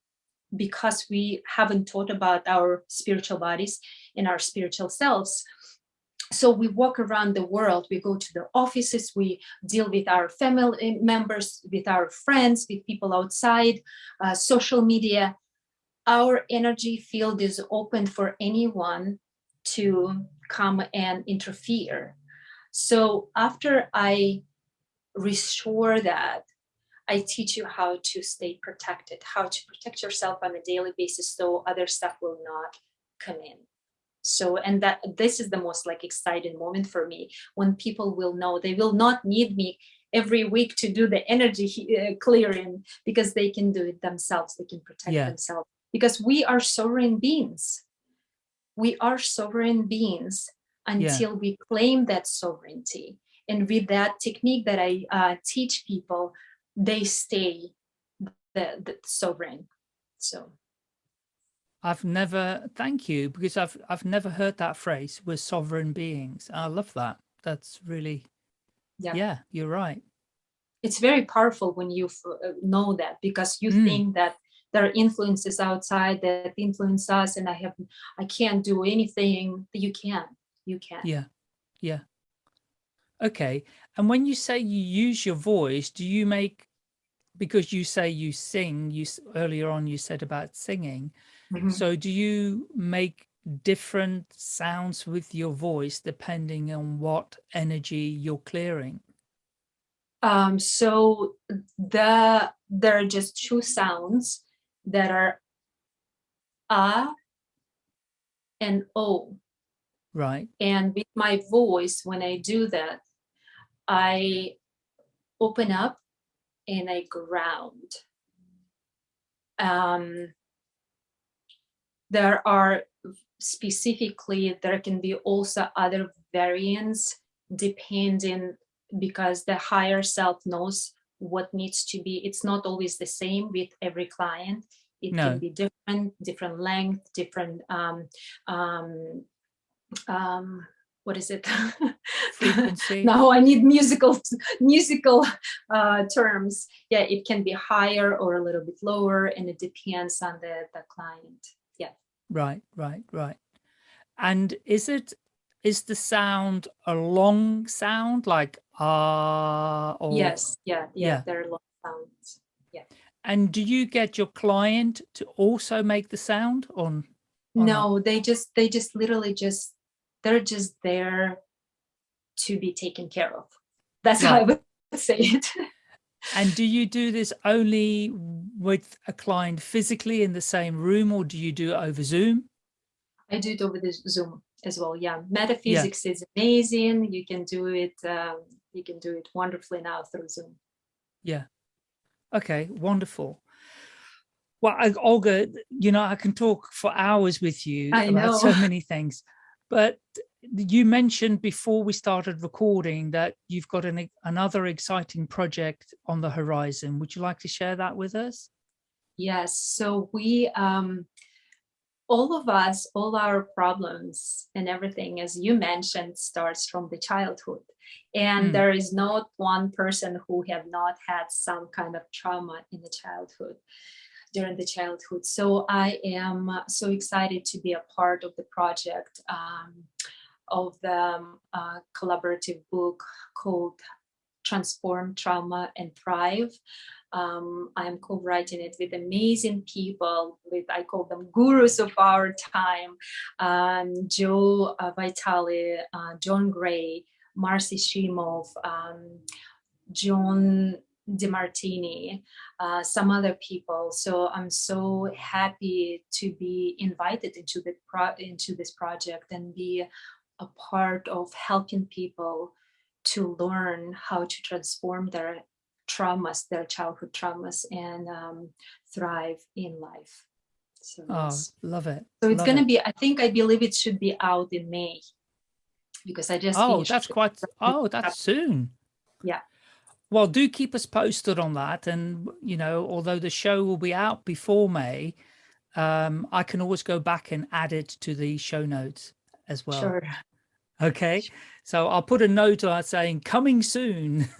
[SPEAKER 3] because we haven't taught about our spiritual bodies and our spiritual selves so we walk around the world we go to the offices we deal with our family members with our friends with people outside uh, social media. Our energy field is open for anyone to come and interfere. So after i restore that I teach you how to stay protected, how to protect yourself on a daily basis so other stuff will not come in so and that this is the most like exciting moment for me when people will know they will not need me every week to do the energy uh, clearing because they can do it themselves they can protect yeah. themselves because we are sovereign beings we are sovereign beings until yeah. we claim that sovereignty and with that technique that i uh, teach people they stay the, the sovereign so
[SPEAKER 2] I've never, thank you, because I've I've never heard that phrase. We're sovereign beings. I love that. That's really, yeah, yeah you're right.
[SPEAKER 3] It's very powerful when you uh, know that because you mm. think that there are influences outside that influence us, and I have I can't do anything. You can, you can.
[SPEAKER 2] Yeah, yeah. Okay. And when you say you use your voice, do you make because you say you sing? You earlier on you said about singing. -hmm. So do you make different sounds with your voice depending on what energy you're clearing?
[SPEAKER 3] Um, so the there are just two sounds that are a and o.
[SPEAKER 2] Right.
[SPEAKER 3] And with my voice, when I do that, I open up and I ground. Um, there are specifically, there can be also other variants depending because the higher self knows what needs to be. It's not always the same with every client. It
[SPEAKER 2] No.
[SPEAKER 3] can be different, different length, different, um, um, um, what is it?
[SPEAKER 2] Frequency.
[SPEAKER 3] now I need musical, musical uh, terms. Yeah, it can be higher or a little bit lower and it depends on the, the client. Yeah.
[SPEAKER 2] Right, right, right. And is it, is the sound a long sound like ah or
[SPEAKER 3] Yes, yeah, yeah,
[SPEAKER 2] Yeah.
[SPEAKER 3] there are long sounds. Yeah.
[SPEAKER 2] And do you get your client to also make the sound on?
[SPEAKER 3] No, they just, they just literally just, they're just there to be taken care of. That's how I would say it.
[SPEAKER 2] And do you do this only with a client physically in the same room or do you do it over Zoom?
[SPEAKER 3] I do it over the Zoom as well. Yeah, metaphysics is amazing. You can do it. Um, you can do it wonderfully now through Zoom.
[SPEAKER 2] Yeah. Okay, wonderful. Well, I, Olga, you know, I can talk for hours with you
[SPEAKER 3] I
[SPEAKER 2] about so many things, but you mentioned before we started recording that you've got an, another exciting project on the horizon. Would you like to share that with us?
[SPEAKER 3] Yes. So we, um, all of us, all our problems and everything, as you mentioned, starts from the childhood. And
[SPEAKER 2] Mm.
[SPEAKER 3] there is not one person who have not had some kind of trauma in the childhood, during the childhood. So I am so excited to be a part of the project um, of the um, uh, collaborative book called Transform Trauma and Thrive. Um, I'm co-writing it with amazing people, with I call them gurus of our time, um, Joe uh, Vitale, uh, John Gray, Marci Shimoff, um, John DeMartini, uh, some other people. So I'm so happy to be invited into the into this project and be a part of helping people to learn how to transform their traumas, their childhood traumas, and um, thrive in life. So,
[SPEAKER 2] Oh, love it.
[SPEAKER 3] so it's going to be, I think, I believe it should be out in May because I just
[SPEAKER 2] Oh, that's quite, oh, that's soon.
[SPEAKER 3] Yeah.
[SPEAKER 2] Well, do keep us posted on that. And, you know, although the show will be out before May, um, I can always go back and add it to the show notes as well.
[SPEAKER 3] Sure.
[SPEAKER 2] Okay. So I'll put a note on saying coming soon.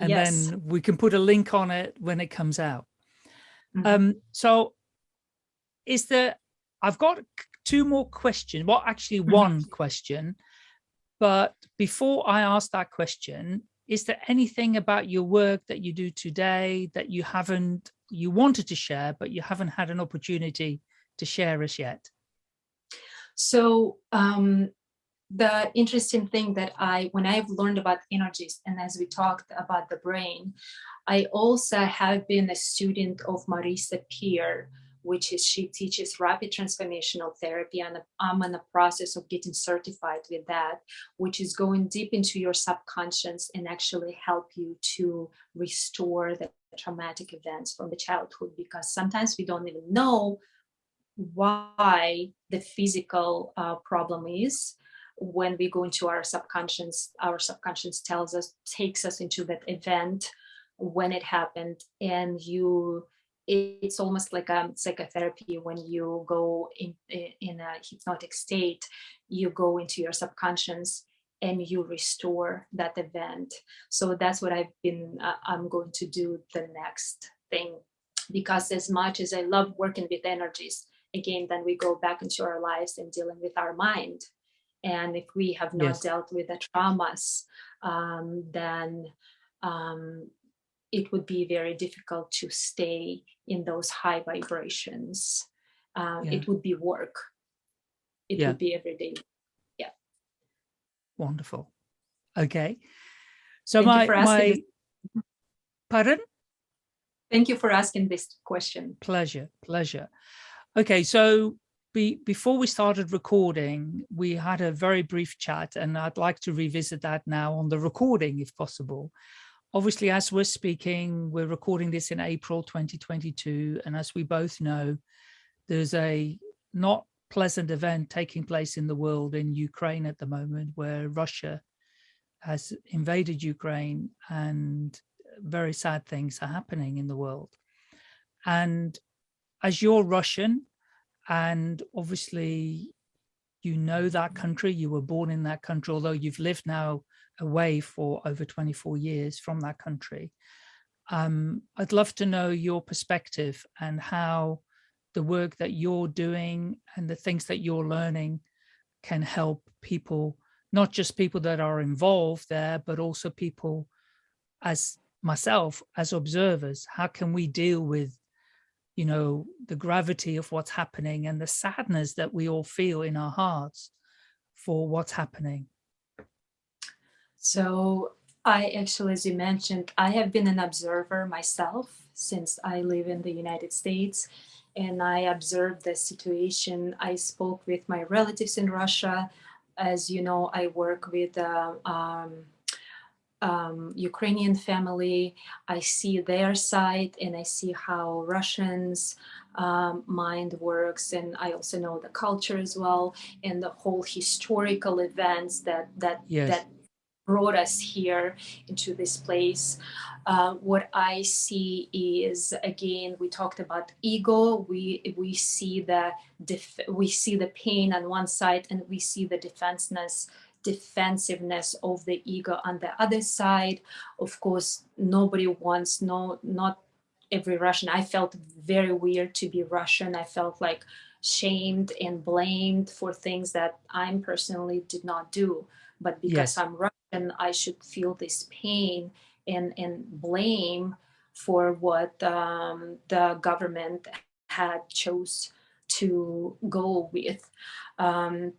[SPEAKER 2] and
[SPEAKER 3] Yes.
[SPEAKER 2] then we can put a link on it when it comes out.
[SPEAKER 3] Mhm.
[SPEAKER 2] Um, so is there, I've got two more questions. Well, actually
[SPEAKER 3] Mhm.
[SPEAKER 2] one question, but before I ask that question, is there anything about your work that you do today that you haven't, you wanted to share, but you haven't had an opportunity to share as yet?
[SPEAKER 3] So um, the interesting thing that I, when I've learned about energies and as we talked about the brain, I also have been a student of Marisa Peer, which is she teaches rapid transformational therapy and I'm in the process of getting certified with that, which is going deep into your subconscious and actually help you to restore the traumatic events from the childhood because sometimes we don't even know why the physical uh, problem is when we go into our subconscious our subconscious tells us takes us into that event when it happened and you it's almost like a psychotherapy when you go in in a hypnotic state you go into your subconscious and you restore that event so that's what i've been uh, i'm going to do the next thing because as much as i love working with energies again, then we go back into our lives and dealing with our mind. And if we have not
[SPEAKER 2] Yes.
[SPEAKER 3] dealt with the traumas, um, then um, it would be very difficult to stay in those high vibrations. Um,
[SPEAKER 2] Yeah.
[SPEAKER 3] It would be work. it
[SPEAKER 2] Yeah.
[SPEAKER 3] would be every day. Yeah.
[SPEAKER 2] Wonderful. Okay. So
[SPEAKER 3] Thank
[SPEAKER 2] my my
[SPEAKER 3] this.
[SPEAKER 2] pardon?
[SPEAKER 3] Thank you for asking this question.
[SPEAKER 2] Pleasure, pleasure. Okay, so be, before we started recording, we had a very brief chat and I'd like to revisit that now on the recording if possible. Obviously, as we're speaking, we're recording this in April 2022. And as we both know, there's a not pleasant event taking place in the world in Ukraine at the moment where Russia has invaded Ukraine and very sad things are happening in the world. And as you're Russian and obviously you know that country, you were born in that country, although you've lived now away for over 24 years from that country. Um, I'd love to know your perspective and how the work that you're doing and the things that you're learning can help people, not just people that are involved there, but also people as myself, as observers, how can we deal with, you know, the gravity of what's happening and the sadness that we all feel in our hearts for what's happening?
[SPEAKER 3] So I actually, as you mentioned, I have been an observer myself since I live in the United States and I observed the situation. I spoke with my relatives in Russia. As you know, I work with uh, um, um, Ukrainian family. I see their side and I see how Russians um, mind works. And I also know the culture as well and the whole historical events that that
[SPEAKER 2] Yes.
[SPEAKER 3] that brought us here into this place. Uh, what I see is again, we talked about ego. We we see the def we see the pain on one side, and we see the defenseness defensiveness of the ego on the other side. Of course, nobody wants no not every Russian. I felt very weird to be Russian. I felt like shamed and blamed for things that I personally did not do. But because
[SPEAKER 2] Yes.
[SPEAKER 3] I'm Russian, I should feel this pain and, and blame for what um, the government had chose to go with. Um,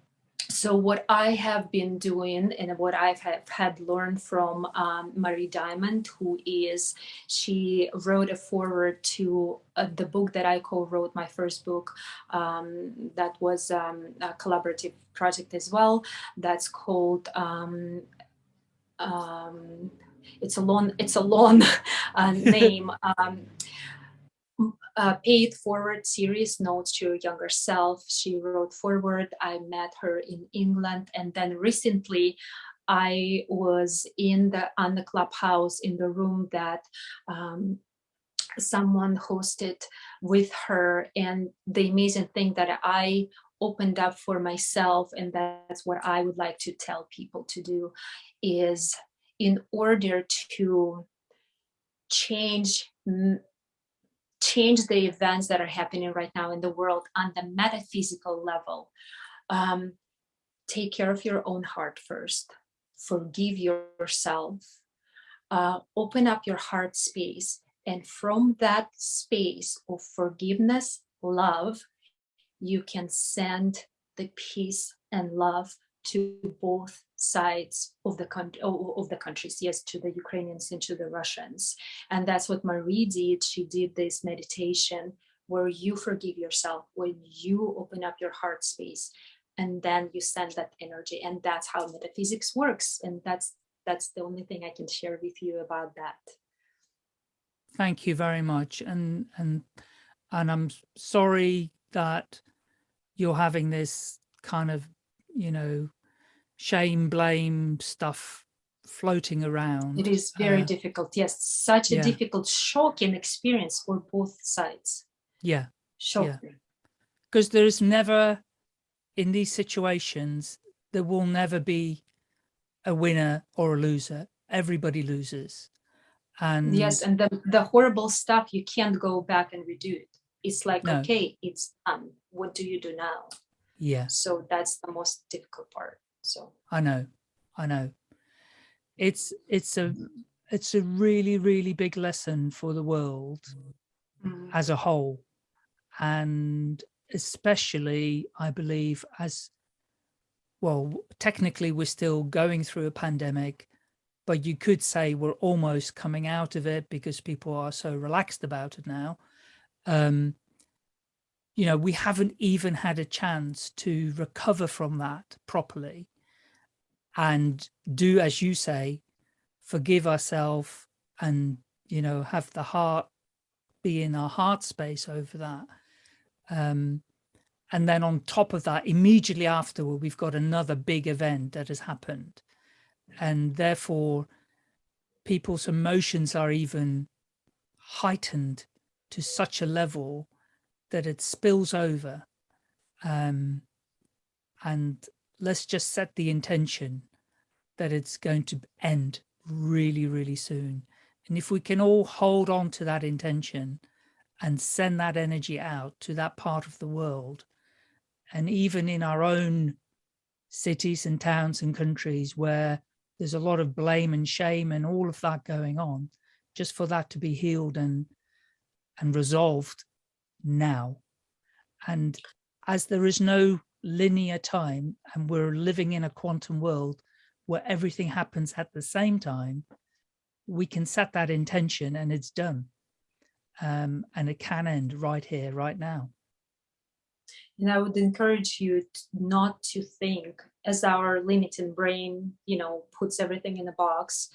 [SPEAKER 3] so what I have been doing and what I've have had learned from um, Marie Diamond, who is, she wrote a foreword to uh, the book that I co-wrote, my first book, um, that was um, a collaborative project as well. That's called, um, um, it's a long, it's a long uh, name. Um, uh, paid forward series notes to your younger self. She wrote forward i met her in england and then recently i was in the on the clubhouse in the room that um, someone hosted with her. And the amazing thing that i opened up for myself and that's what i would like to tell people to do is in order to change change the events that are happening right now in the world on the metaphysical level. Um, take care of your own heart first. Forgive yourself. Uh, open up your heart space. And from that space of forgiveness, love, you can send the peace and love to both sides of the country of the countries yes to the ukrainians and to the russians. And that's what marie did. She did this meditation where you forgive yourself when you open up your heart space and then you send that energy. And that's how metaphysics works. And that's that's the only thing i can share with you about that.
[SPEAKER 2] Thank you very much. And, and, and I'm sorry that you're having this kind of, you know, shame, blame stuff floating around.
[SPEAKER 3] it is very
[SPEAKER 2] Uh,
[SPEAKER 3] difficult yes such a
[SPEAKER 2] yeah.
[SPEAKER 3] difficult shocking experience for both sides
[SPEAKER 2] Yeah,
[SPEAKER 3] shocking
[SPEAKER 2] because there is never, in these situations, there will never be a winner or a loser. Everybody loses. And
[SPEAKER 3] Yes, and the, the horrible stuff, you can't go back and redo it. It's like,
[SPEAKER 2] No.
[SPEAKER 3] okay, it's done. What do you do now?
[SPEAKER 2] yeah,
[SPEAKER 3] So that's the most difficult part. So
[SPEAKER 2] I know, I know. It's, it's a, it's a really, really big lesson for the world.
[SPEAKER 3] mm,
[SPEAKER 2] as a whole and especially I believe as well, technically we're still going through a pandemic, but you could say we're almost coming out of it because people are so relaxed about it now. Um, you know, we haven't even had a chance to recover from that properly and do, as you say, forgive ourselves and, you know, have the heart be in our heart space over that. Um, and then on top of that, immediately afterward, we've got another big event that has happened. And therefore, people's emotions are even heightened to such a level that it spills over. Um, and let's just set the intention that it's going to end really, really soon. And if we can all hold on to that intention and send that energy out to that part of the world, and even in our own cities and towns and countries where there's a lot of blame and shame and all of that going on, just for that to be healed and and resolved now. And as there is no linear time and we're living in a quantum world where everything happens at the same time, we can set that intention and it's done. Um, and it can end right here, right now.
[SPEAKER 3] And I would encourage you not to think as our limiting brain, you know, puts everything in a box.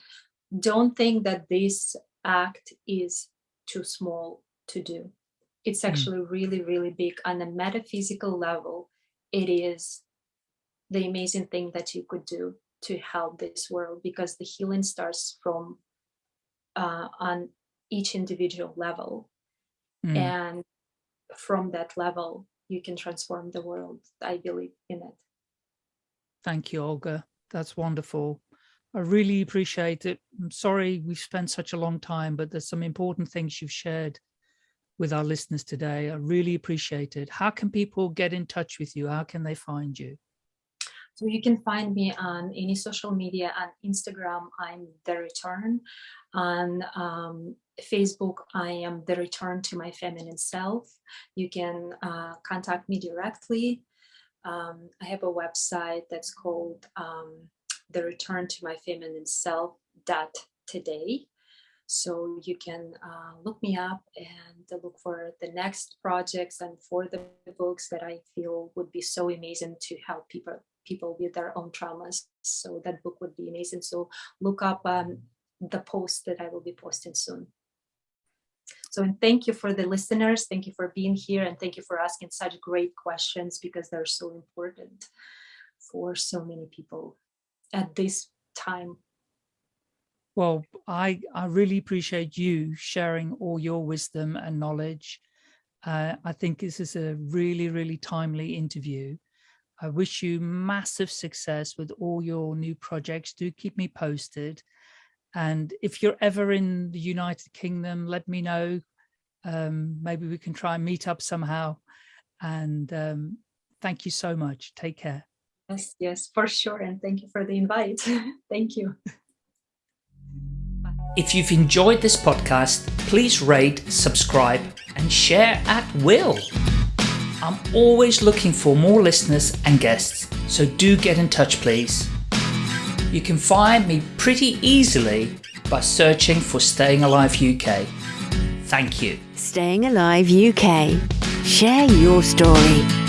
[SPEAKER 3] Don't think that this act is too small to do. It's hmm. actually mm. really, really big on a metaphysical level. It is the amazing thing that you could do to help this world because the healing starts from uh, on each individual level. Mm. And from that level, you can transform the world. I believe in it.
[SPEAKER 2] Thank you, Olga. That's wonderful. I really appreciate it. I'm sorry we've spent such a long time, but there's some important things you've shared with our listeners today. I really appreciate it. How can people get in touch with you? How can they find you?
[SPEAKER 3] So you can find me on any social media on Instagram, I'm The Return. On um, Facebook, I am The Return to My Feminine Self. You can uh, contact me directly. Um, I have a website that's called um, The Return to My Feminine Self dot today. So you can uh, look me up and look for the next projects and for the books that I feel would be so amazing to help people people with their own traumas. So that book would be amazing. So look up um, the post that I will be posting soon. So and thank you for the listeners. Thank you for being here and thank you for asking such great questions because they're so important for so many people at this time.
[SPEAKER 2] Well, I, I really appreciate you sharing all your wisdom and knowledge. Uh, I think this is a really, really timely interview. I wish you massive success with all your new projects. Do keep me posted. And if you're ever in the United Kingdom, let me know. Um, maybe we can try and meet up somehow. And um, thank you so much. Take care.
[SPEAKER 3] Yes, yes, for sure. And thank you for the invite. thank you.
[SPEAKER 2] If you've enjoyed this podcast, please rate, subscribe, and share at will. I'm always looking for more listeners and guests, so do get in touch please. You can find me pretty easily by searching for Staying Alive UK. Thank you.
[SPEAKER 1] Staying Alive UK. Share your story.